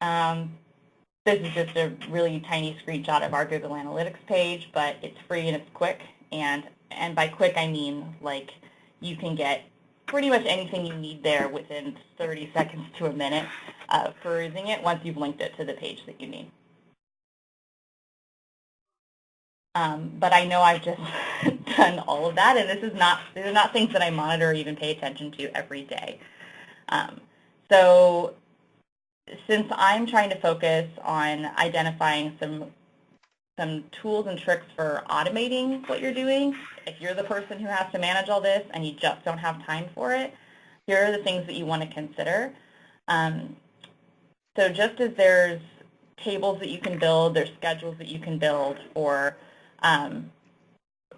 Um, this is just a really tiny screenshot of our Google Analytics page, but it's free and it's quick. And, and by quick, I mean like you can get pretty much anything you need there within 30 seconds to a minute uh, perusing it once you've linked it to the page that you need. Um, but I know I've just done all of that, and this is not these are not things that I monitor or even pay attention to every day. Um, so since I'm trying to focus on identifying some some tools and tricks for automating what you're doing, if you're the person who has to manage all this and you just don't have time for it, here are the things that you want to consider. Um, so just as there's tables that you can build, there's schedules that you can build for um,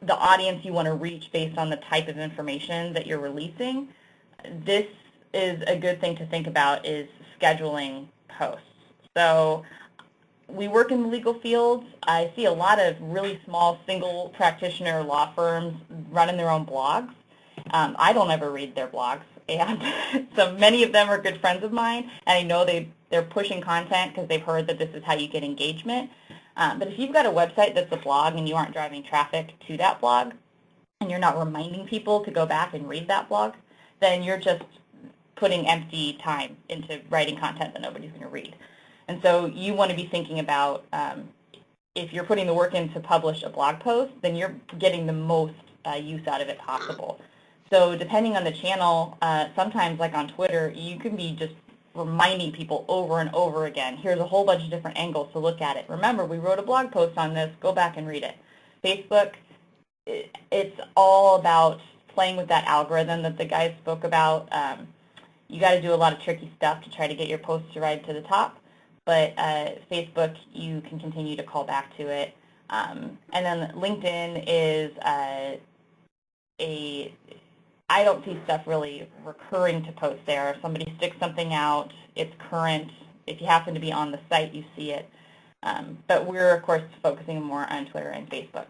the audience you want to reach based on the type of information that you're releasing, this is a good thing to think about is scheduling posts. So we work in the legal field. I see a lot of really small single practitioner law firms running their own blogs. Um, I don't ever read their blogs, and so many of them are good friends of mine, and I know they, they're pushing content because they've heard that this is how you get engagement. Um, but if you've got a website that's a blog and you aren't driving traffic to that blog, and you're not reminding people to go back and read that blog, then you're just putting empty time into writing content that nobody's going to read. And so you want to be thinking about um, if you're putting the work in to publish a blog post, then you're getting the most uh, use out of it possible. So depending on the channel, uh, sometimes like on Twitter, you can be just reminding people over and over again, here's a whole bunch of different angles to look at it. Remember, we wrote a blog post on this, go back and read it. Facebook, it's all about playing with that algorithm that the guys spoke about. Um, you got to do a lot of tricky stuff to try to get your posts to ride to the top, but uh, Facebook, you can continue to call back to it. Um, and then LinkedIn is uh, a I don't see stuff really recurring to post there. If somebody sticks something out, it's current. If you happen to be on the site, you see it. Um, but we're, of course, focusing more on Twitter and Facebook.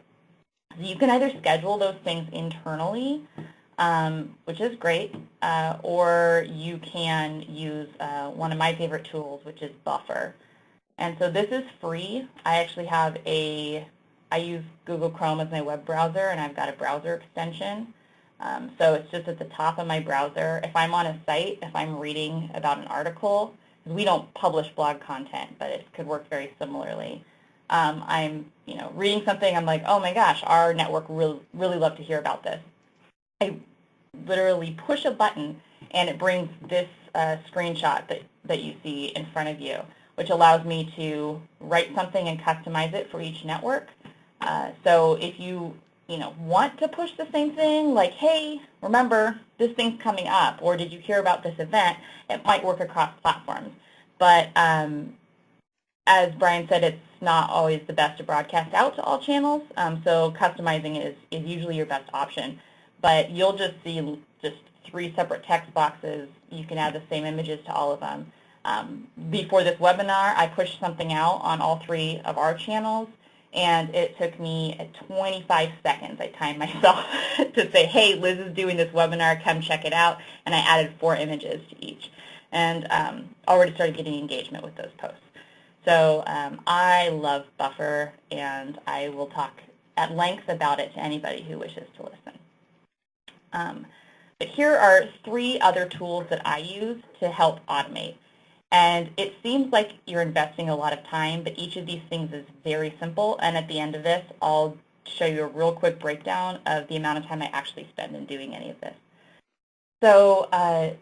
So you can either schedule those things internally, um, which is great, uh, or you can use uh, one of my favorite tools, which is Buffer. And so this is free. I actually have a, I use Google Chrome as my web browser, and I've got a browser extension. Um, so it's just at the top of my browser. If I'm on a site, if I'm reading about an article, we don't publish blog content, but it could work very similarly. Um, I'm, you know, reading something, I'm like, oh my gosh, our network really, really love to hear about this. I literally push a button and it brings this uh, screenshot that, that you see in front of you, which allows me to write something and customize it for each network. Uh, so if you you know, want to push the same thing, like, hey, remember, this thing's coming up, or did you hear about this event, it might work across platforms. But um, as Brian said, it's not always the best to broadcast out to all channels, um, so customizing is, is usually your best option. But you'll just see just three separate text boxes. You can add the same images to all of them. Um, before this webinar, I pushed something out on all three of our channels, and it took me 25 seconds. I timed myself to say, hey, Liz is doing this webinar, come check it out, and I added four images to each, and um, already started getting engagement with those posts. So um, I love Buffer, and I will talk at length about it to anybody who wishes to listen. Um, but here are three other tools that I use to help automate. And it seems like you're investing a lot of time, but each of these things is very simple. And at the end of this, I'll show you a real quick breakdown of the amount of time I actually spend in doing any of this. So uh,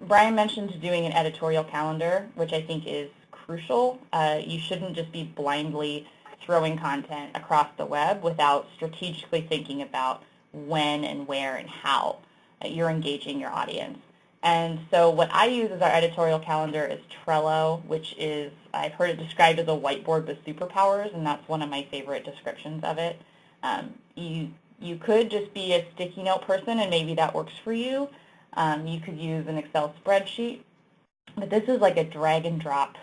Brian mentioned doing an editorial calendar, which I think is crucial. Uh, you shouldn't just be blindly throwing content across the web without strategically thinking about when and where and how you're engaging your audience. And so what I use as our editorial calendar is Trello, which is, I've heard it described as a whiteboard with superpowers, and that's one of my favorite descriptions of it. Um, you, you could just be a sticky note person, and maybe that works for you. Um, you could use an Excel spreadsheet, but this is like a drag and drop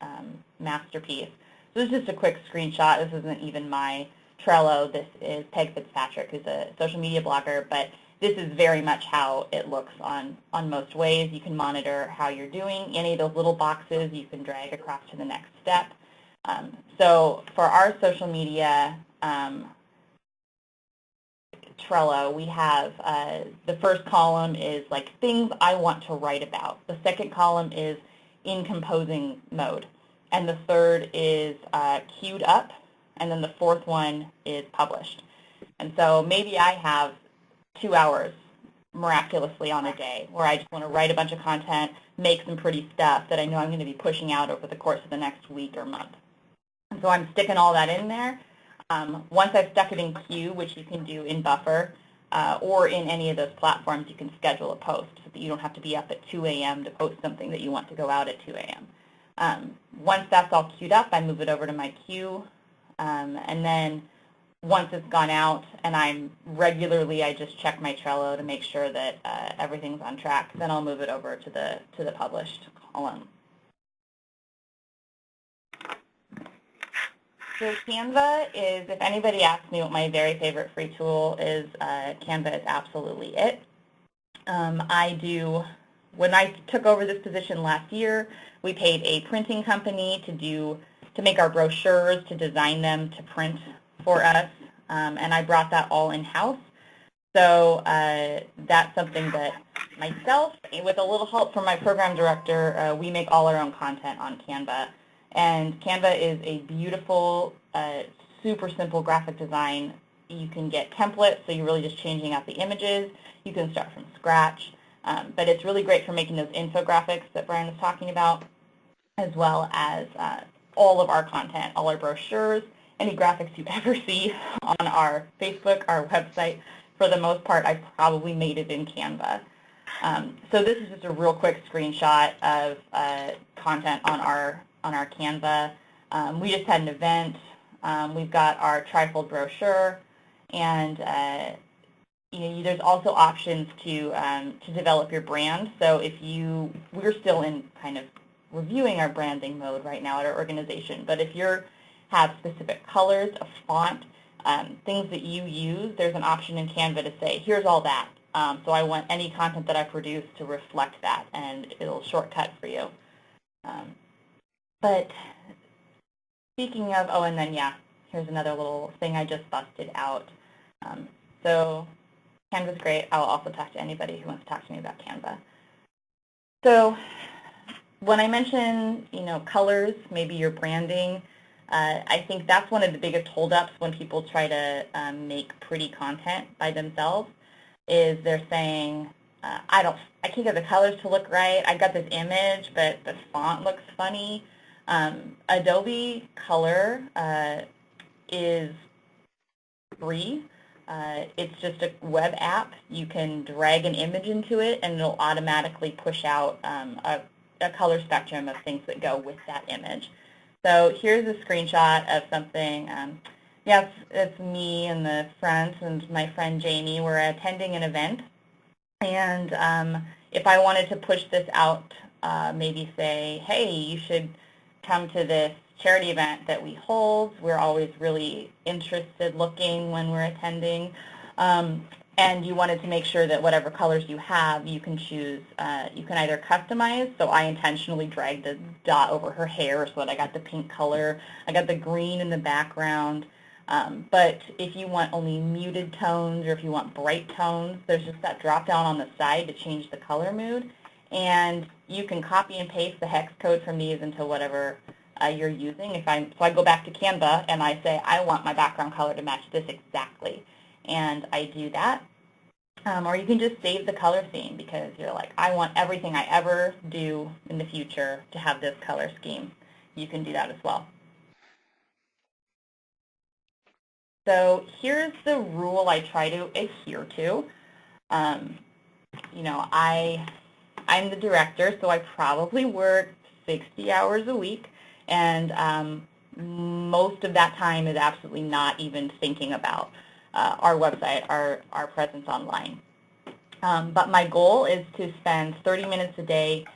um, masterpiece. So this is just a quick screenshot. This isn't even my Trello. This is Peg Fitzpatrick, who's a social media blogger, but this is very much how it looks on, on most ways. You can monitor how you're doing. Any of those little boxes you can drag across to the next step. Um, so for our social media um, Trello, we have uh, the first column is like things I want to write about. The second column is in composing mode. And the third is uh, queued up. And then the fourth one is published. And so maybe I have two hours miraculously on a day where I just want to write a bunch of content, make some pretty stuff that I know I'm going to be pushing out over the course of the next week or month. And so I'm sticking all that in there. Um, once I've stuck it in Queue, which you can do in Buffer, uh, or in any of those platforms, you can schedule a post so that you don't have to be up at 2 a.m. to post something that you want to go out at 2 a.m. Um, once that's all queued up, I move it over to my queue, um, and then once it's gone out and I'm regularly, I just check my Trello to make sure that uh, everything's on track. Then I'll move it over to the, to the published column. So Canva is, if anybody asks me what my very favorite free tool is, uh, Canva is absolutely it. Um, I do, when I took over this position last year, we paid a printing company to do, to make our brochures, to design them, to print for us. um, and I brought that all in-house. So uh, that's something that myself, with a little help from my program director, uh, we make all our own content on Canva. And Canva is a beautiful, uh, super simple graphic design. You can get templates, so you're really just changing out the images. You can start from scratch. Um, but it's really great for making those infographics that Brian was talking about, as well as uh, all of our content, all our brochures, any graphics you ever see on our Facebook, our website. For the most part, I probably made it in Canva. Um, so this is just a real quick screenshot of uh, content on our on our Canva. Um, we just had an event. Um, we've got our trifold brochure, and uh, you know, there's also options to um, to develop your brand. So if you, we're still in kind of reviewing our branding mode right now at our organization. But if you have specific colors, a font, um, things that you use, there's an option in Canva to say, here's all that. Um, so I want any content that I produce to reflect that, and it'll shortcut for you. Um, but speaking of, oh, and then, yeah, here's another little thing I just busted out. Um, so Canva's great. I'll also talk to anybody who wants to talk to me about Canva. So when I mention, you know, colors, maybe your branding, uh, I think that's one of the biggest holdups when people try to um, make pretty content by themselves is they're saying, uh, I don't, I can't get the colors to look right. I've got this image, but the font looks funny. Um, Adobe Color uh, is free. Uh, it's just a web app. You can drag an image into it, and it'll automatically push out um, a, a color spectrum of things that go with that image. So here's a screenshot of something. Um, yes, it's me in the front and my friend Jamie. We're attending an event. And um, if I wanted to push this out, uh, maybe say, hey, you should come to this charity event that we hold. We're always really interested looking when we're attending. Um, and you wanted to make sure that whatever colors you have, you can choose, uh, you can either customize, so I intentionally dragged the dot over her hair so that I got the pink color, I got the green in the background, um, but if you want only muted tones or if you want bright tones, there's just that drop down on the side to change the color mood, and you can copy and paste the hex code from these into whatever uh, you're using. If I, so I go back to Canva and I say, I want my background color to match this exactly and I do that. Um, or you can just save the color theme because you're like, I want everything I ever do in the future to have this color scheme. You can do that as well. So here's the rule I try to adhere to. Um, you know, I, I'm the director, so I probably work 60 hours a week, and um, most of that time is absolutely not even thinking about uh, our website, our, our presence online. Um, but my goal is to spend 30 minutes a day,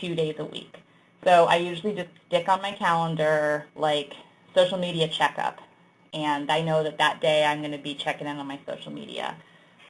two days a week. So I usually just stick on my calendar like social media checkup. And I know that that day I'm going to be checking in on my social media.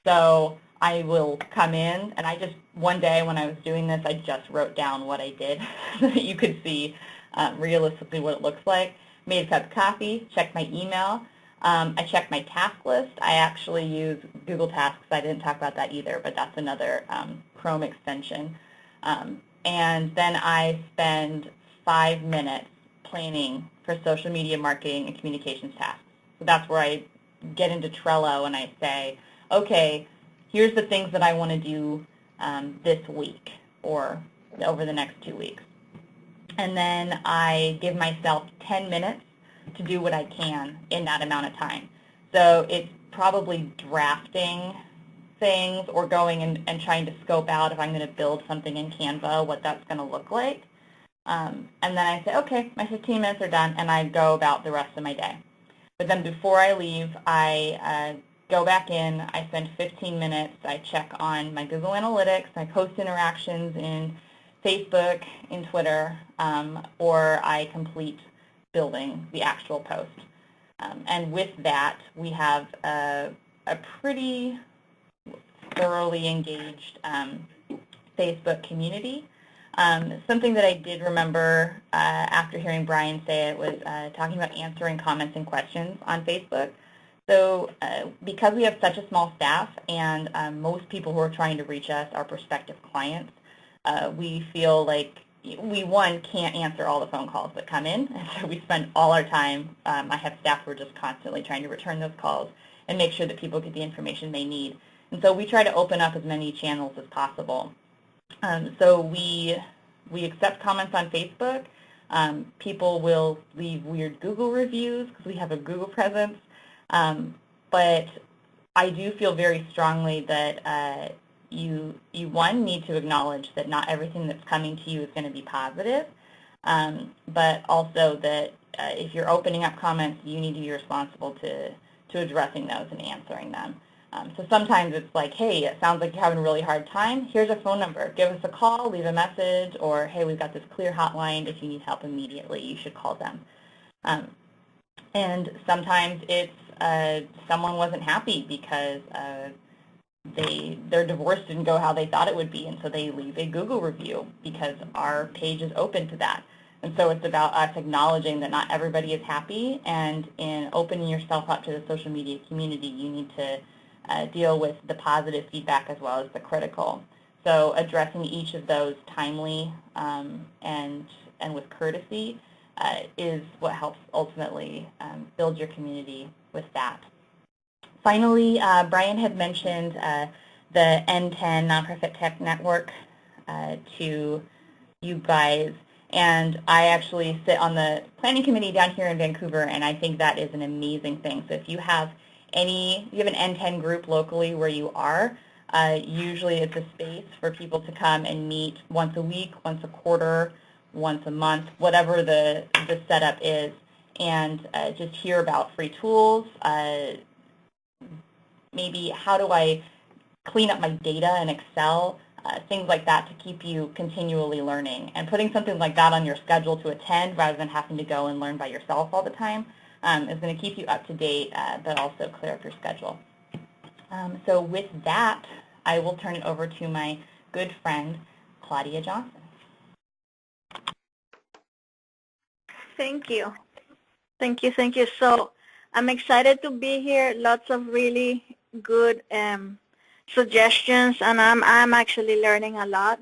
So I will come in, and I just, one day when I was doing this, I just wrote down what I did so that you could see um, realistically what it looks like. Made a cup of coffee, checked my email, um, I check my task list. I actually use Google Tasks. I didn't talk about that either, but that's another um, Chrome extension. Um, and then I spend five minutes planning for social media marketing and communications tasks. So that's where I get into Trello and I say, okay, here's the things that I want to do um, this week or over the next two weeks. And then I give myself 10 minutes to do what I can in that amount of time. So it's probably drafting things or going and, and trying to scope out if I'm going to build something in Canva, what that's going to look like. Um, and then I say, okay, my 15 minutes are done, and I go about the rest of my day. But then before I leave, I uh, go back in, I spend 15 minutes, I check on my Google Analytics, I post interactions in Facebook, in Twitter, um, or I complete building the actual post. Um, and with that, we have a, a pretty thoroughly engaged um, Facebook community. Um, something that I did remember uh, after hearing Brian say it was uh, talking about answering comments and questions on Facebook. So uh, because we have such a small staff and um, most people who are trying to reach us are prospective clients, uh, we feel like we, one, can't answer all the phone calls that come in. And so we spend all our time, um, I have staff who are just constantly trying to return those calls and make sure that people get the information they need. And so we try to open up as many channels as possible. Um, so we, we accept comments on Facebook. Um, people will leave weird Google reviews because we have a Google presence. Um, but I do feel very strongly that uh, you, you, one, need to acknowledge that not everything that's coming to you is going to be positive, um, but also that uh, if you're opening up comments, you need to be responsible to, to addressing those and answering them. Um, so sometimes it's like, hey, it sounds like you're having a really hard time. Here's a phone number. Give us a call, leave a message, or hey, we've got this clear hotline. If you need help immediately, you should call them. Um, and sometimes it's uh, someone wasn't happy because uh, they their divorce didn't go how they thought it would be, and so they leave a Google review because our page is open to that. And so it's about us acknowledging that not everybody is happy, and in opening yourself up to the social media community, you need to uh, deal with the positive feedback as well as the critical. So addressing each of those timely um, and, and with courtesy uh, is what helps ultimately um, build your community with that. Finally, uh, Brian had mentioned uh, the NTEN Nonprofit Tech Network uh, to you guys. And I actually sit on the planning committee down here in Vancouver, and I think that is an amazing thing. So if you have any, you have an NTEN group locally where you are, uh, usually it's a space for people to come and meet once a week, once a quarter, once a month, whatever the, the setup is, and uh, just hear about free tools, uh, maybe how do I clean up my data in Excel, uh, things like that to keep you continually learning. And putting something like that on your schedule to attend rather than having to go and learn by yourself all the time um, is going to keep you up to date, uh, but also clear up your schedule. Um, so with that, I will turn it over to my good friend, Claudia Johnson. Thank you. Thank you, thank you. So I'm excited to be here. Lots of really good um, suggestions, and I'm, I'm actually learning a lot.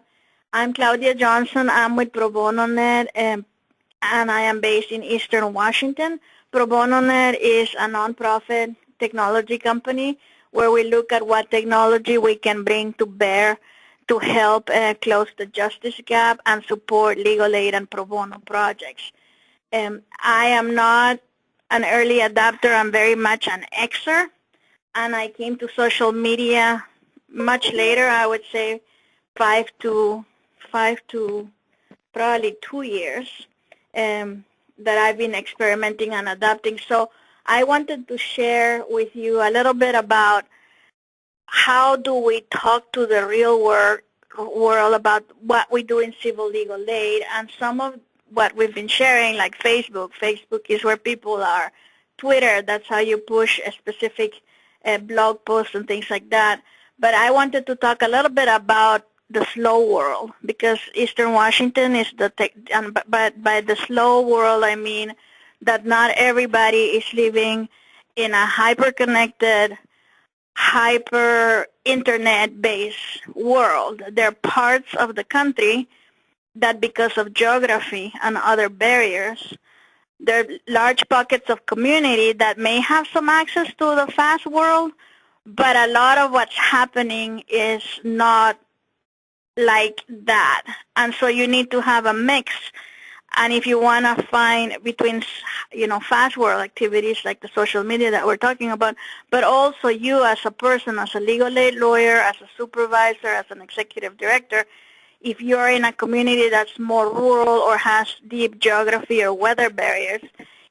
I'm Claudia Johnson. I'm with Pro Bono Net, um, and I am based in Eastern Washington. Pro Bono Net is a nonprofit technology company where we look at what technology we can bring to bear to help uh, close the justice gap and support legal aid and pro bono projects. Um, I am not an early adopter. I'm very much an Xer, and I came to social media much later. I would say five to five to probably two years. Um, that I've been experimenting and adapting. So I wanted to share with you a little bit about how do we talk to the real world, world about what we do in civil legal aid and some of what we've been sharing like Facebook. Facebook is where people are. Twitter, that's how you push a specific blog posts and things like that. But I wanted to talk a little bit about the slow world because Eastern Washington is the tech, and by, by the slow world I mean that not everybody is living in a hyper-connected, hyper internet-based world. There are parts of the country that because of geography and other barriers, there are large pockets of community that may have some access to the fast world, but a lot of what's happening is not like that. And so you need to have a mix. And if you want to find between, you know, fast world activities like the social media that we're talking about, but also you as a person, as a legal aid lawyer, as a supervisor, as an executive director, if you're in a community that's more rural or has deep geography or weather barriers,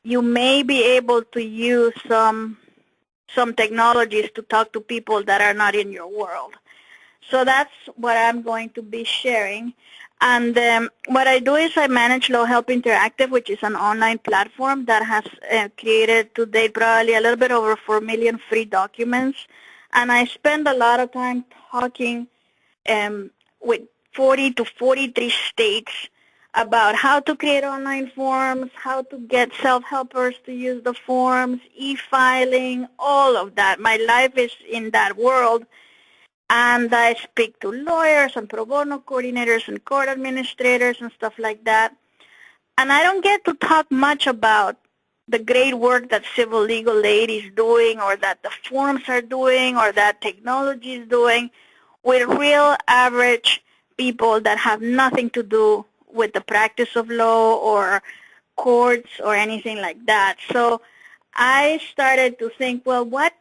you may be able to use some some technologies to talk to people that are not in your world. So that's what I'm going to be sharing. And um, what I do is I manage LawHelp Interactive, which is an online platform that has uh, created to date probably a little bit over 4 million free documents. And I spend a lot of time talking um, with 40 to 43 states about how to create online forms, how to get self-helpers to use the forms, e-filing, all of that. My life is in that world. And I speak to lawyers and pro bono coordinators and court administrators and stuff like that. And I don't get to talk much about the great work that civil legal aid is doing or that the forms are doing or that technology is doing with real average people that have nothing to do with the practice of law or courts or anything like that. So I started to think, well, what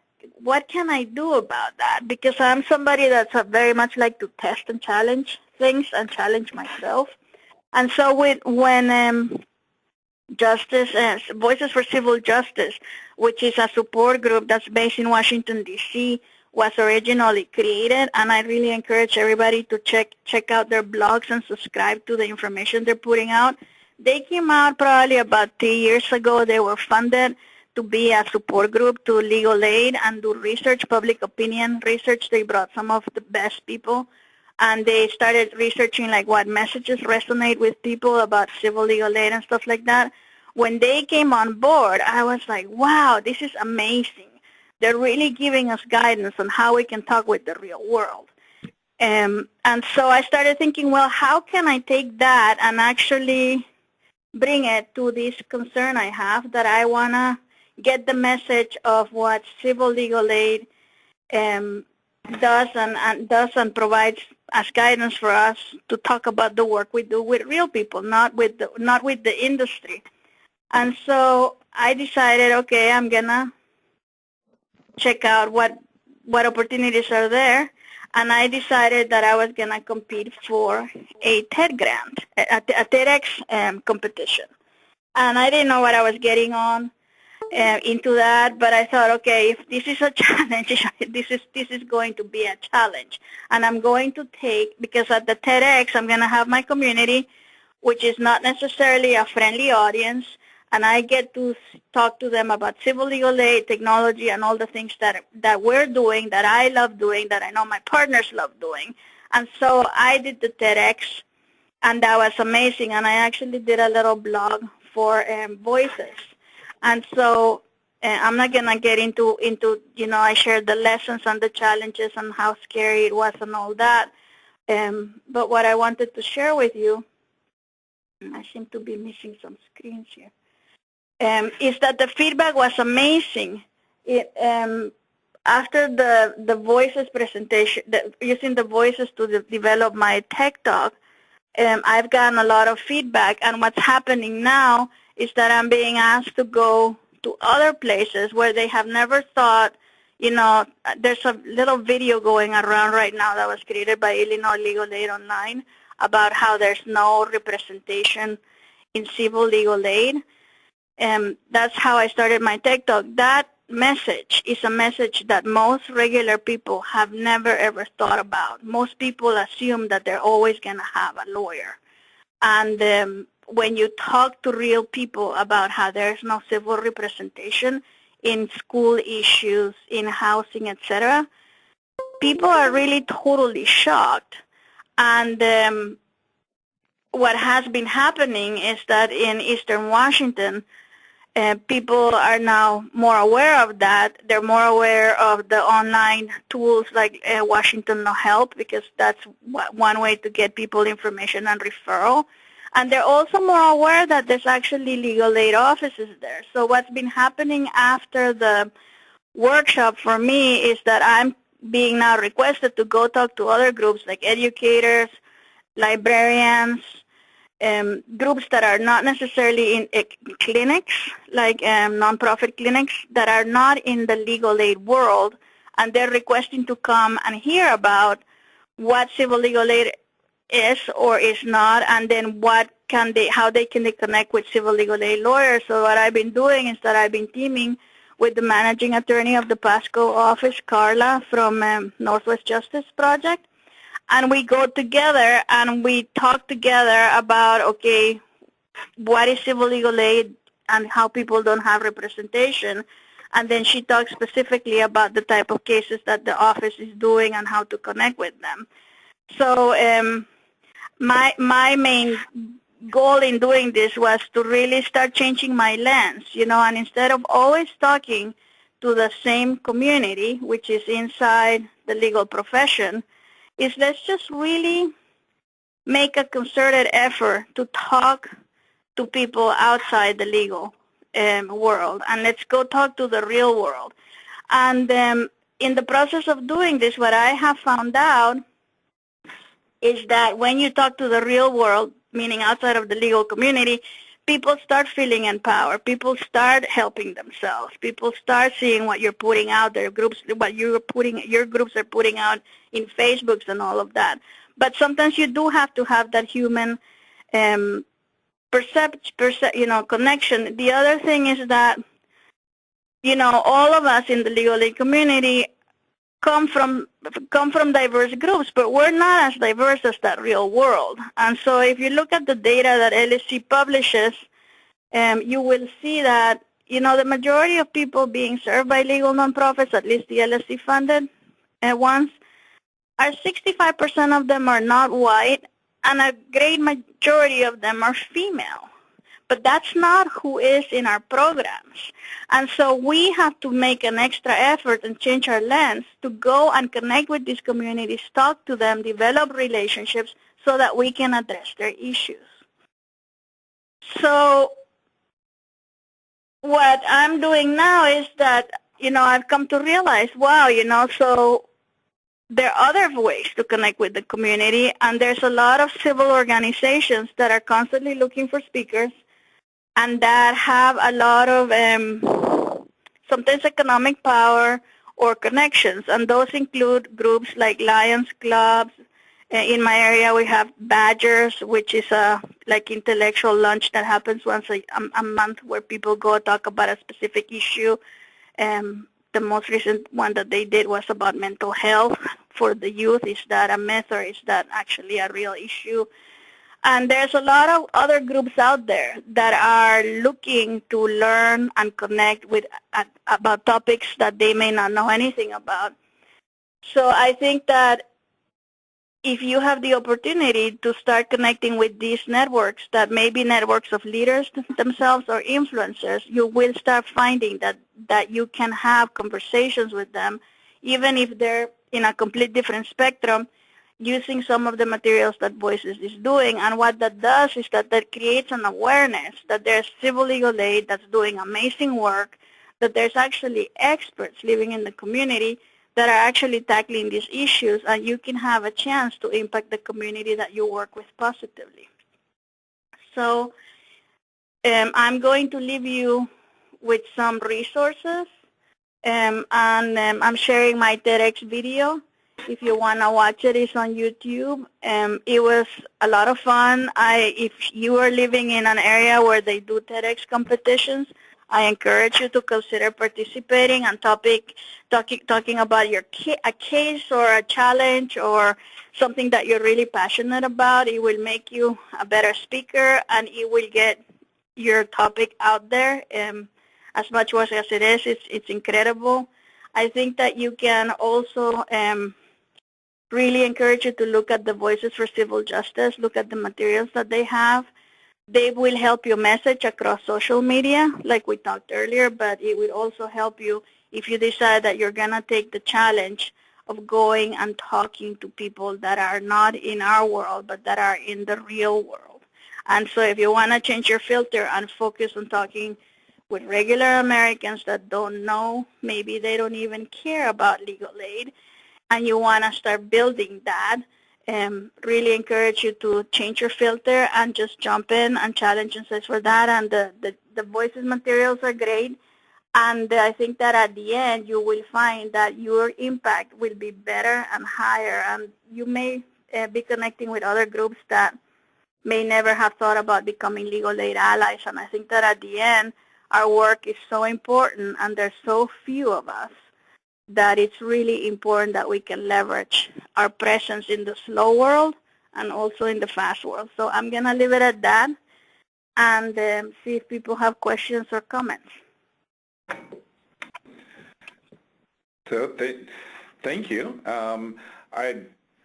what can I do about that? Because I'm somebody that's very much like to test and challenge things and challenge myself. And so with, when um, Justice, uh, Voices for Civil Justice, which is a support group that's based in Washington, D.C., was originally created, and I really encourage everybody to check check out their blogs and subscribe to the information they're putting out. They came out probably about three years ago. They were funded to be a support group to legal aid and do research, public opinion research. They brought some of the best people and they started researching like what messages resonate with people about civil legal aid and stuff like that. When they came on board, I was like, wow, this is amazing. They're really giving us guidance on how we can talk with the real world. Um, and so I started thinking, well, how can I take that and actually bring it to this concern I have that I want to get the message of what civil legal aid um, does and, and does and provides as guidance for us to talk about the work we do with real people, not with the, not with the industry. And so I decided, okay, I'm gonna check out what what opportunities are there, and I decided that I was gonna compete for a TED grant, a, a TEDx um, competition, and I didn't know what I was getting on uh, into that, but I thought, okay, if this is a challenge, this is this is going to be a challenge, and I'm going to take because at the TEDx I'm going to have my community, which is not necessarily a friendly audience, and I get to talk to them about civil legal aid, technology, and all the things that that we're doing, that I love doing, that I know my partners love doing, and so I did the TEDx, and that was amazing, and I actually did a little blog for um, Voices. And so uh, I'm not to get into, into, you know, I shared the lessons and the challenges and how scary it was and all that. Um, but what I wanted to share with you, I seem to be missing some screens here, um, is that the feedback was amazing. It, um, after the, the voices presentation, the, using the voices to de develop my TEDx talk, um, I've gotten a lot of feedback. And what's happening now is that I'm being asked to go to other places where they have never thought, you know, there's a little video going around right now that was created by Illinois Legal Aid Online about how there's no representation in civil legal aid. And that's how I started my TEDx talk. That message is a message that most regular people have never ever thought about. Most people assume that they're always going to have a lawyer. And um, when you talk to real people about how there's no civil representation in school issues, in housing, etc., people are really totally shocked. And um, what has been happening is that in Eastern Washington, uh, people are now more aware of that. They're more aware of the online tools like uh, Washington LawHelp because that's one way to get people information and referral. And they're also more aware that there's actually legal aid offices there. So what's been happening after the workshop for me is that I'm being now requested to go talk to other groups like educators, librarians, um, groups that are not necessarily in uh, clinics, like um, nonprofit clinics, that are not in the legal aid world, and they're requesting to come and hear about what civil legal aid is or is not, and then what can they, how they can they connect with civil legal aid lawyers. So what I've been doing is that I've been teaming with the managing attorney of the Pasco office, Carla, from um, Northwest Justice Project, and we go together and we talk together about, okay, what is civil legal aid and how people don't have representation. And then she talks specifically about the type of cases that the office is doing and how to connect with them. So um, my my main goal in doing this was to really start changing my lens, you know, and instead of always talking to the same community, which is inside the legal profession, is let's just really make a concerted effort to talk to people outside the legal um, world, and let's go talk to the real world. And um, in the process of doing this, what I have found out is that when you talk to the real world, meaning outside of the legal community, people start feeling empowered. People start helping themselves. People start seeing what you're putting out there, groups, what you're putting, your groups are putting out in Facebooks and all of that. But sometimes you do have to have that human um, percept, perce- you know, connection. The other thing is that, you know, all of us in the legal aid community come from come from diverse groups, but we're not as diverse as that real world. And so if you look at the data that LSC publishes, um, you will see that you know the majority of people being served by legal nonprofits, at least the LSC funded uh, ones, are 65% of them are not white, and a great majority of them are female. But that's not who is in our programs. And so we have to make an extra effort and change our lens to go and connect with these communities, talk to them, develop relationships so that we can address their issues. So what I'm doing now is that, you know, I've come to realize, wow, you know, so there are other ways to connect with the community, and there's a lot of civil organizations that are constantly looking for speakers and that have a lot of um, sometimes economic power or connections, and those include groups like Lions Clubs. Uh, in my area, we have Badgers, which is a like intellectual lunch that happens once a, a month, where people go talk about a specific issue. Um, the most recent one that they did was about mental health for the youth. Is that a myth or is that actually a real issue? And there's a lot of other groups out there that are looking to learn and connect with uh, about topics that they may not know anything about. So I think that if you have the opportunity to start connecting with these networks that may be networks of leaders themselves or influencers, you will start finding that, that you can have conversations with them, even if they're in a complete different spectrum, using some of the materials that Voices is doing. And what that does is that that creates an awareness that there's civil legal aid that's doing amazing work, that there's actually experts living in the community that are actually tackling these issues, and you can have a chance to impact the community that you work with positively. So um, I'm going to leave you with some resources, um, and um, I'm sharing my TEDx video. If you want to watch it, it's on YouTube. Um, it was a lot of fun. I, if you are living in an area where they do TEDx competitions, I encourage you to consider participating on topic, talking, talking about your a case or a challenge or something that you're really passionate about. It will make you a better speaker and it will get your topic out there. Um, as much as it is, it's, it's incredible. I think that you can also um, really encourage you to look at the Voices for Civil Justice, look at the materials that they have. They will help you message across social media, like we talked earlier, but it will also help you if you decide that you're going to take the challenge of going and talking to people that are not in our world, but that are in the real world. And so if you want to change your filter and focus on talking with regular Americans that don't know, maybe they don't even care about legal aid, and you want to start building that, um, really encourage you to change your filter and just jump in and challenge and search for that. And the, the, the voices materials are great. And I think that at the end, you will find that your impact will be better and higher. And you may uh, be connecting with other groups that may never have thought about becoming legal aid allies. And I think that at the end, our work is so important, and there's so few of us that it's really important that we can leverage our presence in the slow world and also in the fast world. So I'm going to leave it at that and um, see if people have questions or comments. So th thank you. Um, I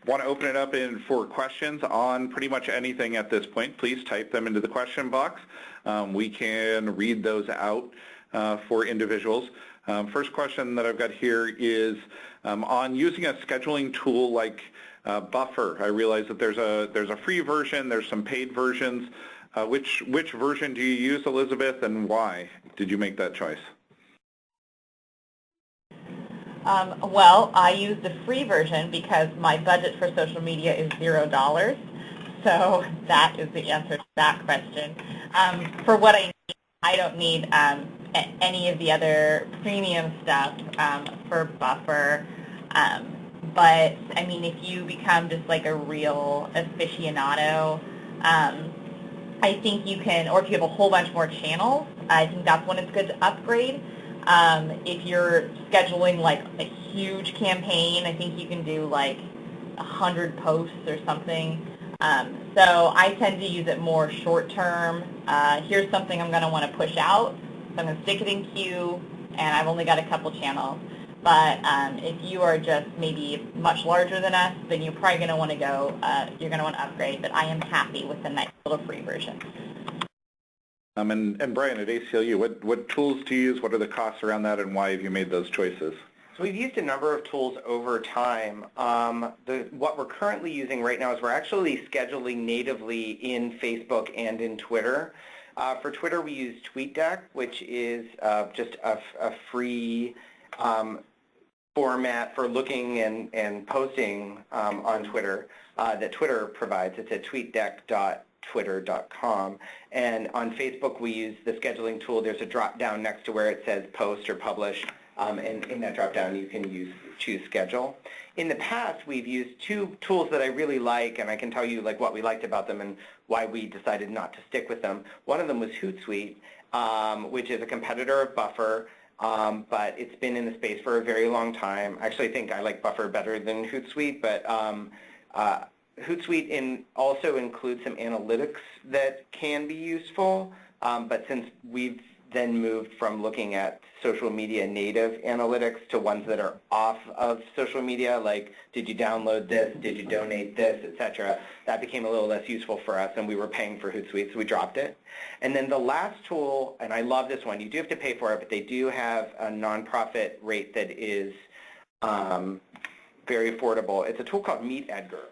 want to open it up in for questions on pretty much anything at this point. Please type them into the question box. Um, we can read those out uh, for individuals. Um, first question that I've got here is um, on using a scheduling tool like uh, Buffer. I realize that there's a there's a free version, there's some paid versions. Uh, which which version do you use, Elizabeth, and why did you make that choice? Um, well, I use the free version because my budget for social media is zero dollars. So that is the answer to that question. Um, for what I I don't need um, any of the other premium stuff um, for Buffer. Um, but, I mean, if you become just like a real aficionado, um, I think you can, or if you have a whole bunch more channels, I think that's when it's good to upgrade. Um, if you're scheduling like a huge campaign, I think you can do like 100 posts or something. Um, so I tend to use it more short term. Uh, here's something I'm going to want to push out. So I'm going to stick it in queue, and I've only got a couple channels. But um, if you are just maybe much larger than us, then you're probably going to want to go, uh, you're going to want to upgrade. But I am happy with the nice little free version. Um, and, and Brian, at ACLU, what, what tools do you use? What are the costs around that, and why have you made those choices? So we've used a number of tools over time. Um, the, what we're currently using right now is we're actually scheduling natively in Facebook and in Twitter. Uh, for Twitter, we use TweetDeck, which is uh, just a, a free um, format for looking and, and posting um, on Twitter uh, that Twitter provides. It's at tweetdeck.twitter.com. And on Facebook, we use the scheduling tool. There's a drop-down next to where it says post or publish. Um, and in that drop-down, you can use choose schedule. In the past, we've used two tools that I really like, and I can tell you like what we liked about them and why we decided not to stick with them. One of them was Hootsuite, um, which is a competitor of Buffer. Um, but it's been in the space for a very long time. I Actually, think I like Buffer better than Hootsuite, but um, uh, Hootsuite in also includes some analytics that can be useful. Um, but since we've then moved from looking at social media native analytics to ones that are off of social media, like did you download this, did you donate this, etc. That became a little less useful for us, and we were paying for Hootsuite, so we dropped it. And then the last tool, and I love this one, you do have to pay for it, but they do have a nonprofit rate that is um, very affordable. It's a tool called Meet Edgar.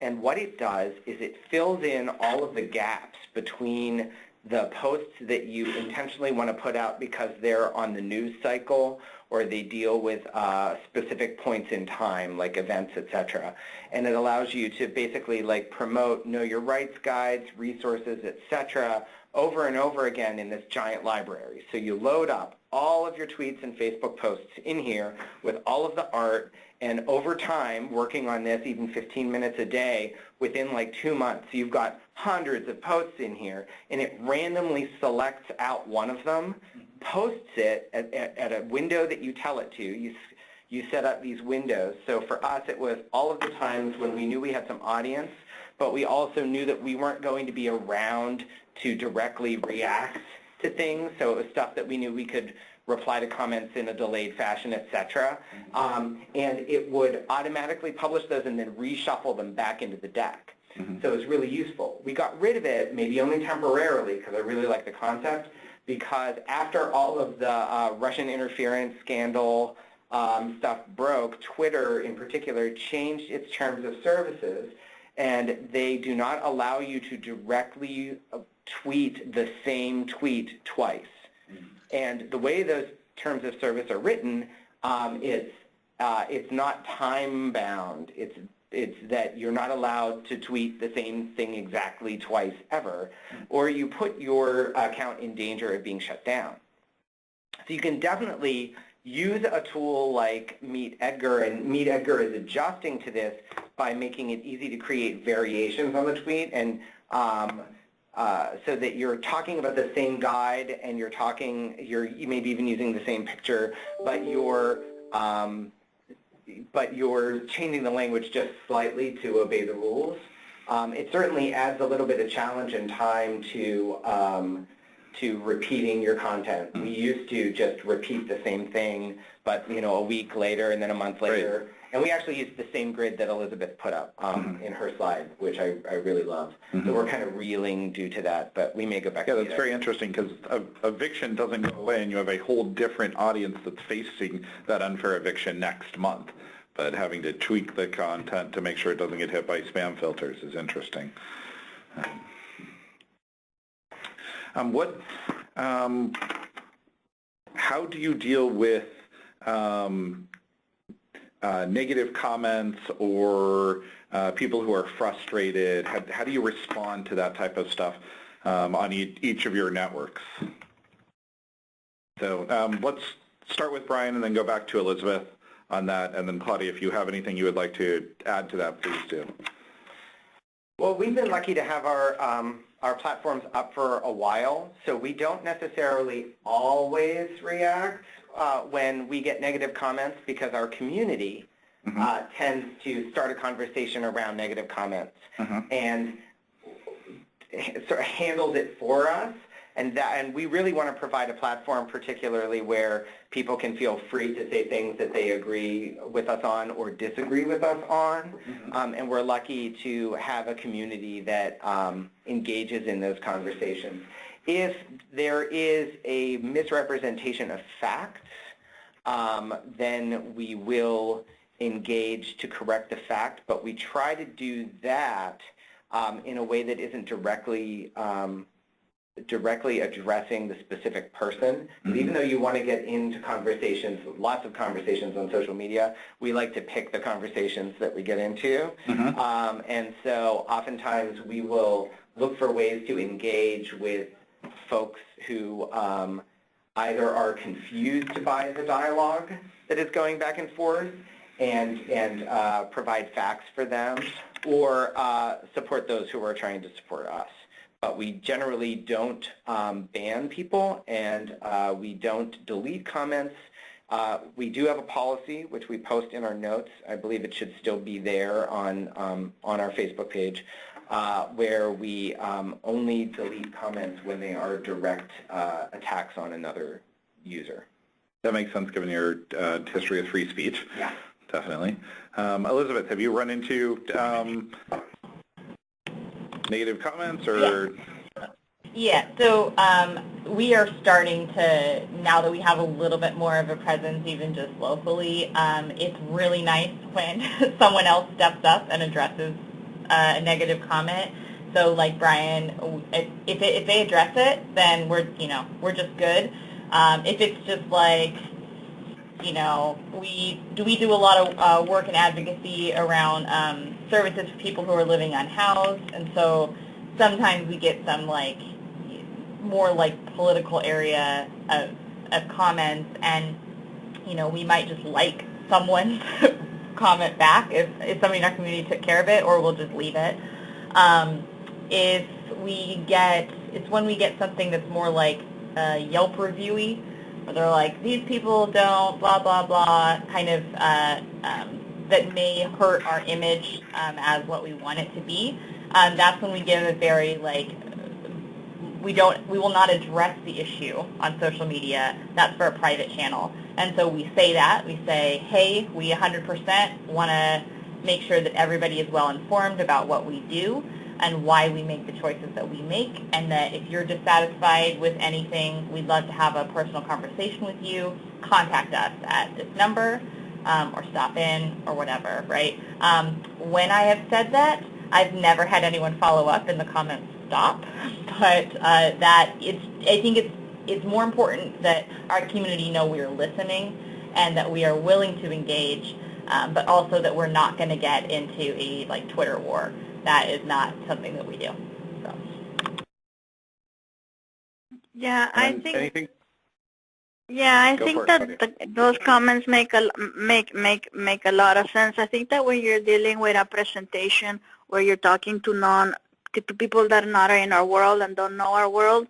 And what it does is it fills in all of the gaps between the posts that you intentionally want to put out because they're on the news cycle or they deal with uh, specific points in time like events, etc. And it allows you to basically like promote know your rights guides, resources, etc. over and over again in this giant library. So you load up all of your tweets and Facebook posts in here with all of the art and over time, working on this even 15 minutes a day, within like two months, you've got hundreds of posts in here, and it randomly selects out one of them, posts it at, at, at a window that you tell it to. You, you set up these windows. So for us, it was all of the times when we knew we had some audience, but we also knew that we weren't going to be around to directly react to things. So it was stuff that we knew we could reply to comments in a delayed fashion, etc. Um, and it would automatically publish those and then reshuffle them back into the deck. Mm -hmm. So it was really useful. We got rid of it, maybe only temporarily, because I really like the concept, because after all of the uh, Russian interference scandal um, stuff broke, Twitter in particular changed its terms of services, and they do not allow you to directly uh, tweet the same tweet twice. And the way those terms of service are written, um, it's, uh, it's not time bound. It's, it's that you're not allowed to tweet the same thing exactly twice ever, or you put your account in danger of being shut down. So you can definitely use a tool like Meet Edgar, and Meet Edgar is adjusting to this by making it easy to create variations on the tweet and um, uh, so that you're talking about the same guide and you're talking, you're you maybe even using the same picture, but you're um, but you're changing the language just slightly to obey the rules. Um, it certainly adds a little bit of challenge and time to um, to repeating your content. We used to just repeat the same thing but you know, a week later and then a month later. And we actually used the same grid that Elizabeth put up um, in her slide, which I, I really love. So we're kind of reeling due to that, but we may go back Yeah, that's that. very interesting because eviction doesn't go away and you have a whole different audience that's facing that unfair eviction next month. But having to tweak the content to make sure it doesn't get hit by spam filters is interesting. Um, what, um, how do you deal with um, uh, negative comments or uh, people who are frustrated? How, how do you respond to that type of stuff um, on e each of your networks? So um, let's start with Brian and then go back to Elizabeth on that. And then Claudia, if you have anything you would like to add to that, please do. Well, we've been lucky to have our um, our platforms up for a while, so we don't necessarily always react uh, when we get negative comments because our community uh, tends to start a conversation around negative comments Mhm. and sort of handles it for us. And that, and we really want to provide a platform, particularly where people can feel free to say things that they agree with us on or disagree with us on. Um, and we're lucky to have a community that um, engages in those conversations. If there is a misrepresentation of facts, um, then we will engage to correct the fact, but we try to do that um, in a way that isn't directly um, directly addressing the specific person. But Even though you want to get into conversations, lots of conversations on social media, we like to pick the conversations that we get into. Um, and so oftentimes we will look for ways to engage with folks who um, either are confused by the dialogue that is going back and forth and, and uh, provide facts for them or uh, support those who are trying to support us. But we generally don't um, ban people and uh, we don't delete comments. Uh, we do have a policy which we post in our notes. I believe it should still be there on, um, on our Facebook page uh, where we um, only delete comments when they are direct uh, attacks on another user. That makes sense given your uh, history of free speech. Yeah. Definitely. Um, Elizabeth, have you run into um, negative comments or? Yeah, so um, we are starting to, now that we have a little bit more of a presence even just locally, um, it's really nice when someone else steps up and addresses a negative comment. So like Brian, if, it, if they address it, then we're, you know, we're just good. Um, if it's just like, you know, we do we do a lot of uh, work and advocacy around um, services for people who are living unhoused, and so sometimes we get some like more like political area of, of comments, and you know, we might just like someone's comment back if if somebody in our community took care of it, or we'll just leave it. Um, if we get, it's when we get something that's more like uh, Yelp reviewy, where they're like, these people don't, blah, blah, blah, kind of uh, um, that may hurt our image um, as what we want it to be. Um, that's when we give a very, like, we don't, we will not address the issue on social media. That's for a private channel. And so we say that. We say, hey, we 100% want to make sure that everybody is well informed about what we do and why we make the choices that we make, and that if you're dissatisfied with anything, we'd love to have a personal conversation with you. Contact us at this number, um, or stop in, or whatever, right? Um, when I have said that, I've never had anyone follow up in the comments stop, but uh, that it's, I think it's, it's more important that our community know we are listening and that we are willing to engage, um, but also that we're not going to get into a like Twitter war that is not something that we do. So. Yeah, I think Anything? Yeah, I Go think for it, that the, those comments make a make make make a lot of sense. I think that when you're dealing with a presentation where you're talking to non to, to people that are not in our world and don't know our world,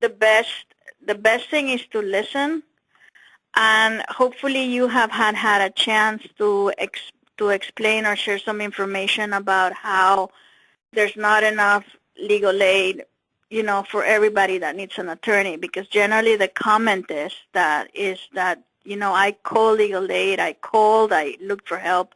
the best the best thing is to listen, and hopefully you have had had a chance to ex, to explain or share some information about how there's not enough legal aid you know, for everybody that needs an attorney, because generally the comment is that is that you know, I called legal aid, I called, I looked for help,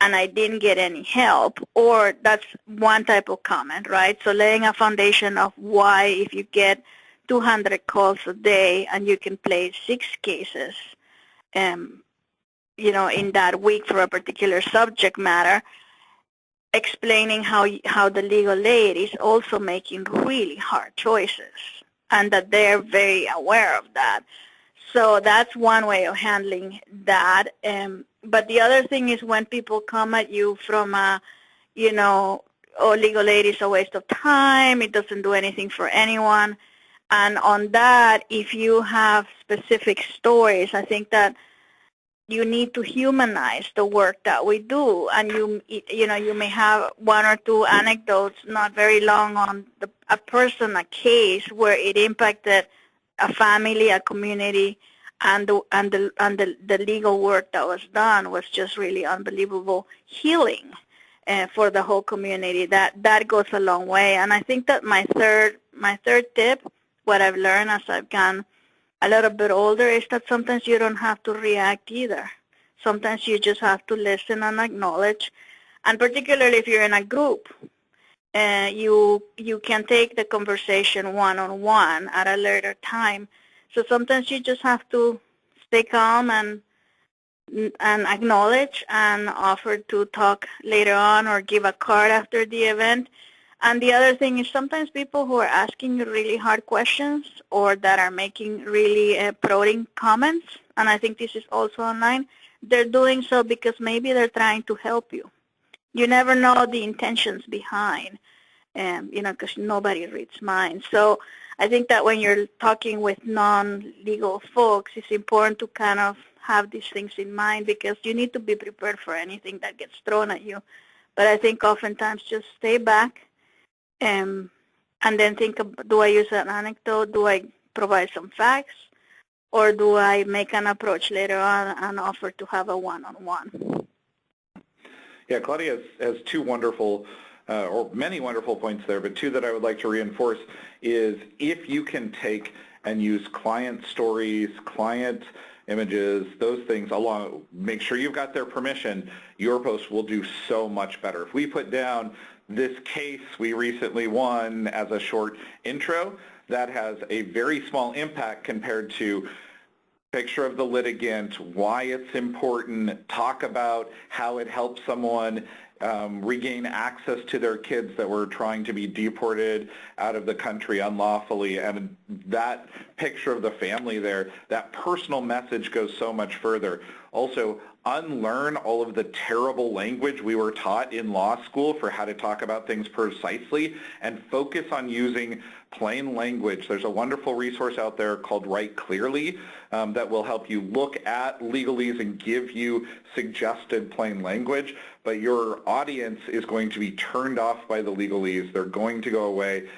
and I didn't get any help, or that's one type of comment, right? So laying a foundation of why if you get 200 calls a day and you can play six cases, um, you know, in that week for a particular subject matter, explaining how how the legal aid is also making really hard choices and that they're very aware of that. So that's one way of handling that. Um, but the other thing is when people come at you from a, you know, oh, legal aid is a waste of time, it doesn't do anything for anyone. And on that, if you have specific stories, I think that you need to humanize the work that we do. And you you know you may have one or two anecdotes not very long on the, a person a case where it impacted a family a community and the and the and the, the legal work that was done was just really unbelievable healing uh, for the whole community. That that goes a long way. And i think that my third my third tip what i've learned as i've gone a little bit older is that sometimes you don't have to react either. Sometimes you just have to listen and acknowledge. And particularly if you're in a group, uh, you you can take the conversation one-on-one at a later time. So sometimes you just have to stay calm and and acknowledge and offer to talk later on or give a card after the event and the other thing is sometimes people who are asking you really hard questions or that are making really uh, prodding comments, and I think this is also online, they're doing so because maybe they're trying to help you. You never know the intentions behind, um, you know, because nobody reads minds. So I think that when you're talking with non-legal folks, it's important to kind of have these things in mind because you need to be prepared for anything that gets thrown at you. But I think oftentimes just stay back, um, and then think, do I use an anecdote? Do I provide some facts? Or do I make an approach later on and offer to have a one-on-one? -on -one? Yeah, Claudia has, has two wonderful, uh, or many wonderful points there, but two that I would like to reinforce is if you can take and use client stories, client images, those things along, make sure you've got their permission, your post will do so much better. If we put down this case we recently won as a short intro, that has a very small impact compared to picture of the litigant, why it's important, talk about how it helps someone um, regain access to their kids that were trying to be deported out of the country unlawfully. And that picture of the family there, that personal message goes so much further. Also, unlearn all of the terrible language we were taught in law school for how to talk about things precisely and focus on using plain language. There's a wonderful resource out there called Write Clearly um, that will help you look at legalese and give you suggested plain language, but your audience is going to be turned off by the legalese. They're going to go away.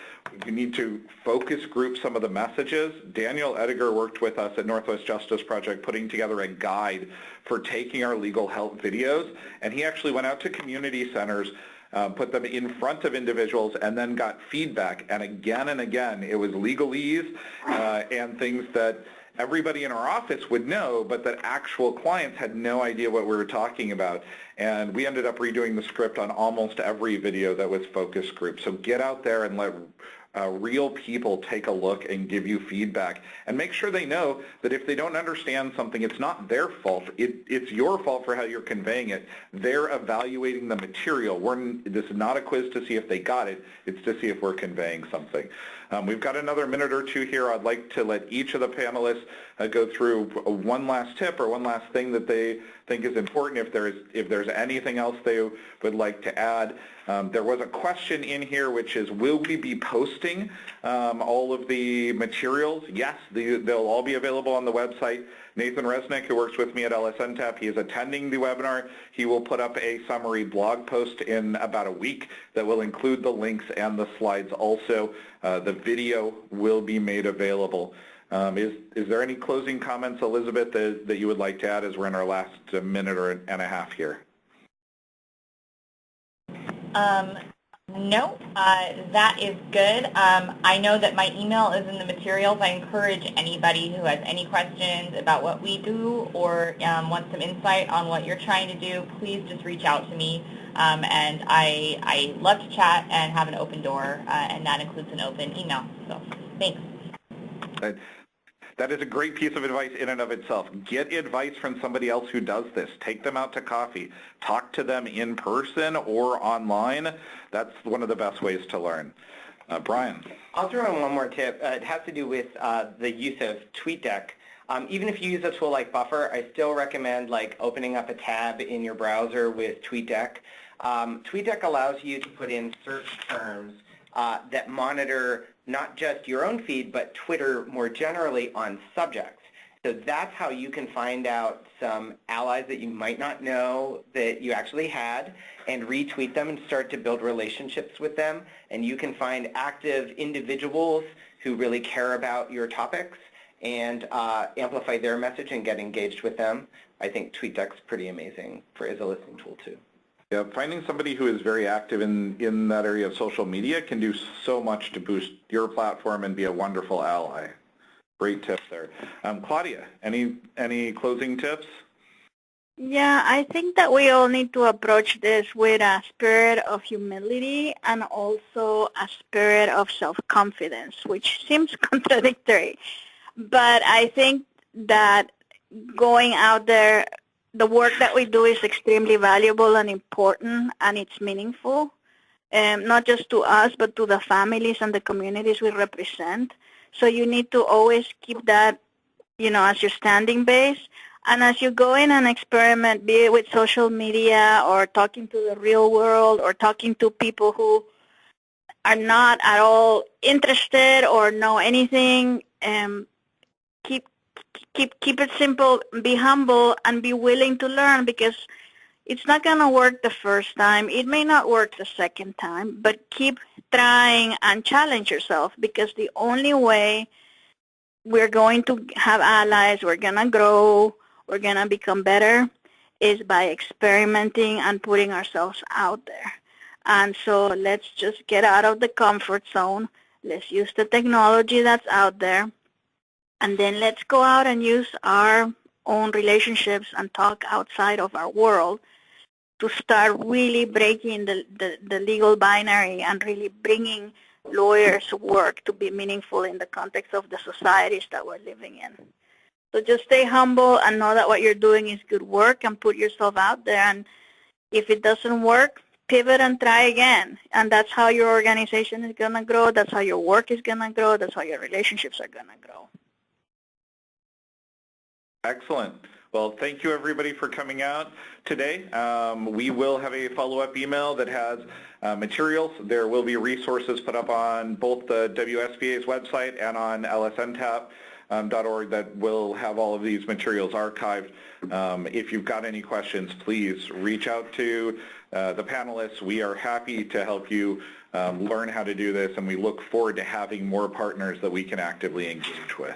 You need to focus group some of the messages. Daniel Ediger worked with us at Northwest Justice Project putting together a guide for taking our legal help videos, and he actually went out to community centers uh, put them in front of individuals and then got feedback. And again and again, it was legalese uh, and things that everybody in our office would know, but that actual clients had no idea what we were talking about. And we ended up redoing the script on almost every video that was focus group. So get out there and let uh, real people take a look and give you feedback and make sure they know that if they don't understand something, it's not their fault. It, it's your fault for how you're conveying it. They're evaluating the material. We're, this is not a quiz to see if they got it. It's to see if we're conveying something. Um, we've got another minute or two here. I'd like to let each of the panelists uh, go through one last tip or one last thing that they think is important. If there's if there's anything else they would like to add, um, there was a question in here which is, will we be posting um, all of the materials? Yes, the, they'll all be available on the website. Nathan Resnick, who works with me at LSNTAP, he is attending the webinar. He will put up a summary blog post in about a week that will include the links and the slides also. Uh, the video will be made available. Um, is, is there any closing comments, Elizabeth, that, that you would like to add as we're in our last minute or and a half here? Um, No, uh, that is good. Um, I know that my email is in the materials. I encourage anybody who has any questions about what we do or um, wants some insight on what you're trying to do, please just reach out to me. Um, and I, I love to chat and have an open door, uh, and that includes an open email. So thanks. That- That is a great piece of advice in and of itself. Get advice from somebody else who does this. Take them out to coffee. Talk to them in person or online. That's one of the best ways to learn. Uh, Brian. I'll throw in one more tip. Uh, it has to do with uh, the use of TweetDeck. Um, even if you use a tool like Buffer, I still recommend like opening up a tab in your browser with TweetDeck. Um, TweetDeck allows you to put in search terms uh, that monitor not just your own feed, but Twitter more generally on subjects. So that's how you can find out some allies that you might not know that you actually had and retweet them and start to build relationships with them. And you can find active individuals who really care about your topics and uh, amplify their message and get engaged with them. I think TweetDeck's pretty amazing for as a listening tool too. Yeah, finding somebody who is very active in, in that area of social media can do so much to boost your platform and be a wonderful ally. Great tips there. Um, Claudia, any, any closing tips? Yeah, I think that we all need to approach this with a spirit of humility and also a spirit of self-confidence, which seems contradictory. But I think that going out there, the work that we do is extremely valuable and important, and it's meaningful, um, not just to us, but to the families and the communities we represent. So you need to always keep that, you know, as your standing base. And as you go in and experiment, be it with social media or talking to the real world or talking to people who are not at all interested or know anything, um, keep keep keep it simple, be humble, and be willing to learn because it's not going to work the first time. It may not work the second time, but keep trying and challenge yourself because the only way we're going to have allies, we're going to grow, we're going to become better is by experimenting and putting ourselves out there. And so let's just get out of the comfort zone. Let's use the technology that's out there. And then let's go out and use our own relationships and talk outside of our world to start really breaking the, the, the legal binary and really bringing lawyers' work to be meaningful in the context of the societies that we're living in. So just stay humble and know that what you're doing is good work and put yourself out there. And if it doesn't work, pivot and try again. And that's how your organization is going to grow. That's how your work is going to grow. That's how your relationships are going to grow. Excellent. Well, thank you everybody for coming out today. Um, we will have a follow-up email that has uh, materials. There will be resources put up on both the WSBA's website and on lsntap.org that will have all of these materials archived. Um, if you've got any questions, please reach out to uh, the panelists. We are happy to help you um, learn how to do this, and we look forward to having more partners that we can actively engage with.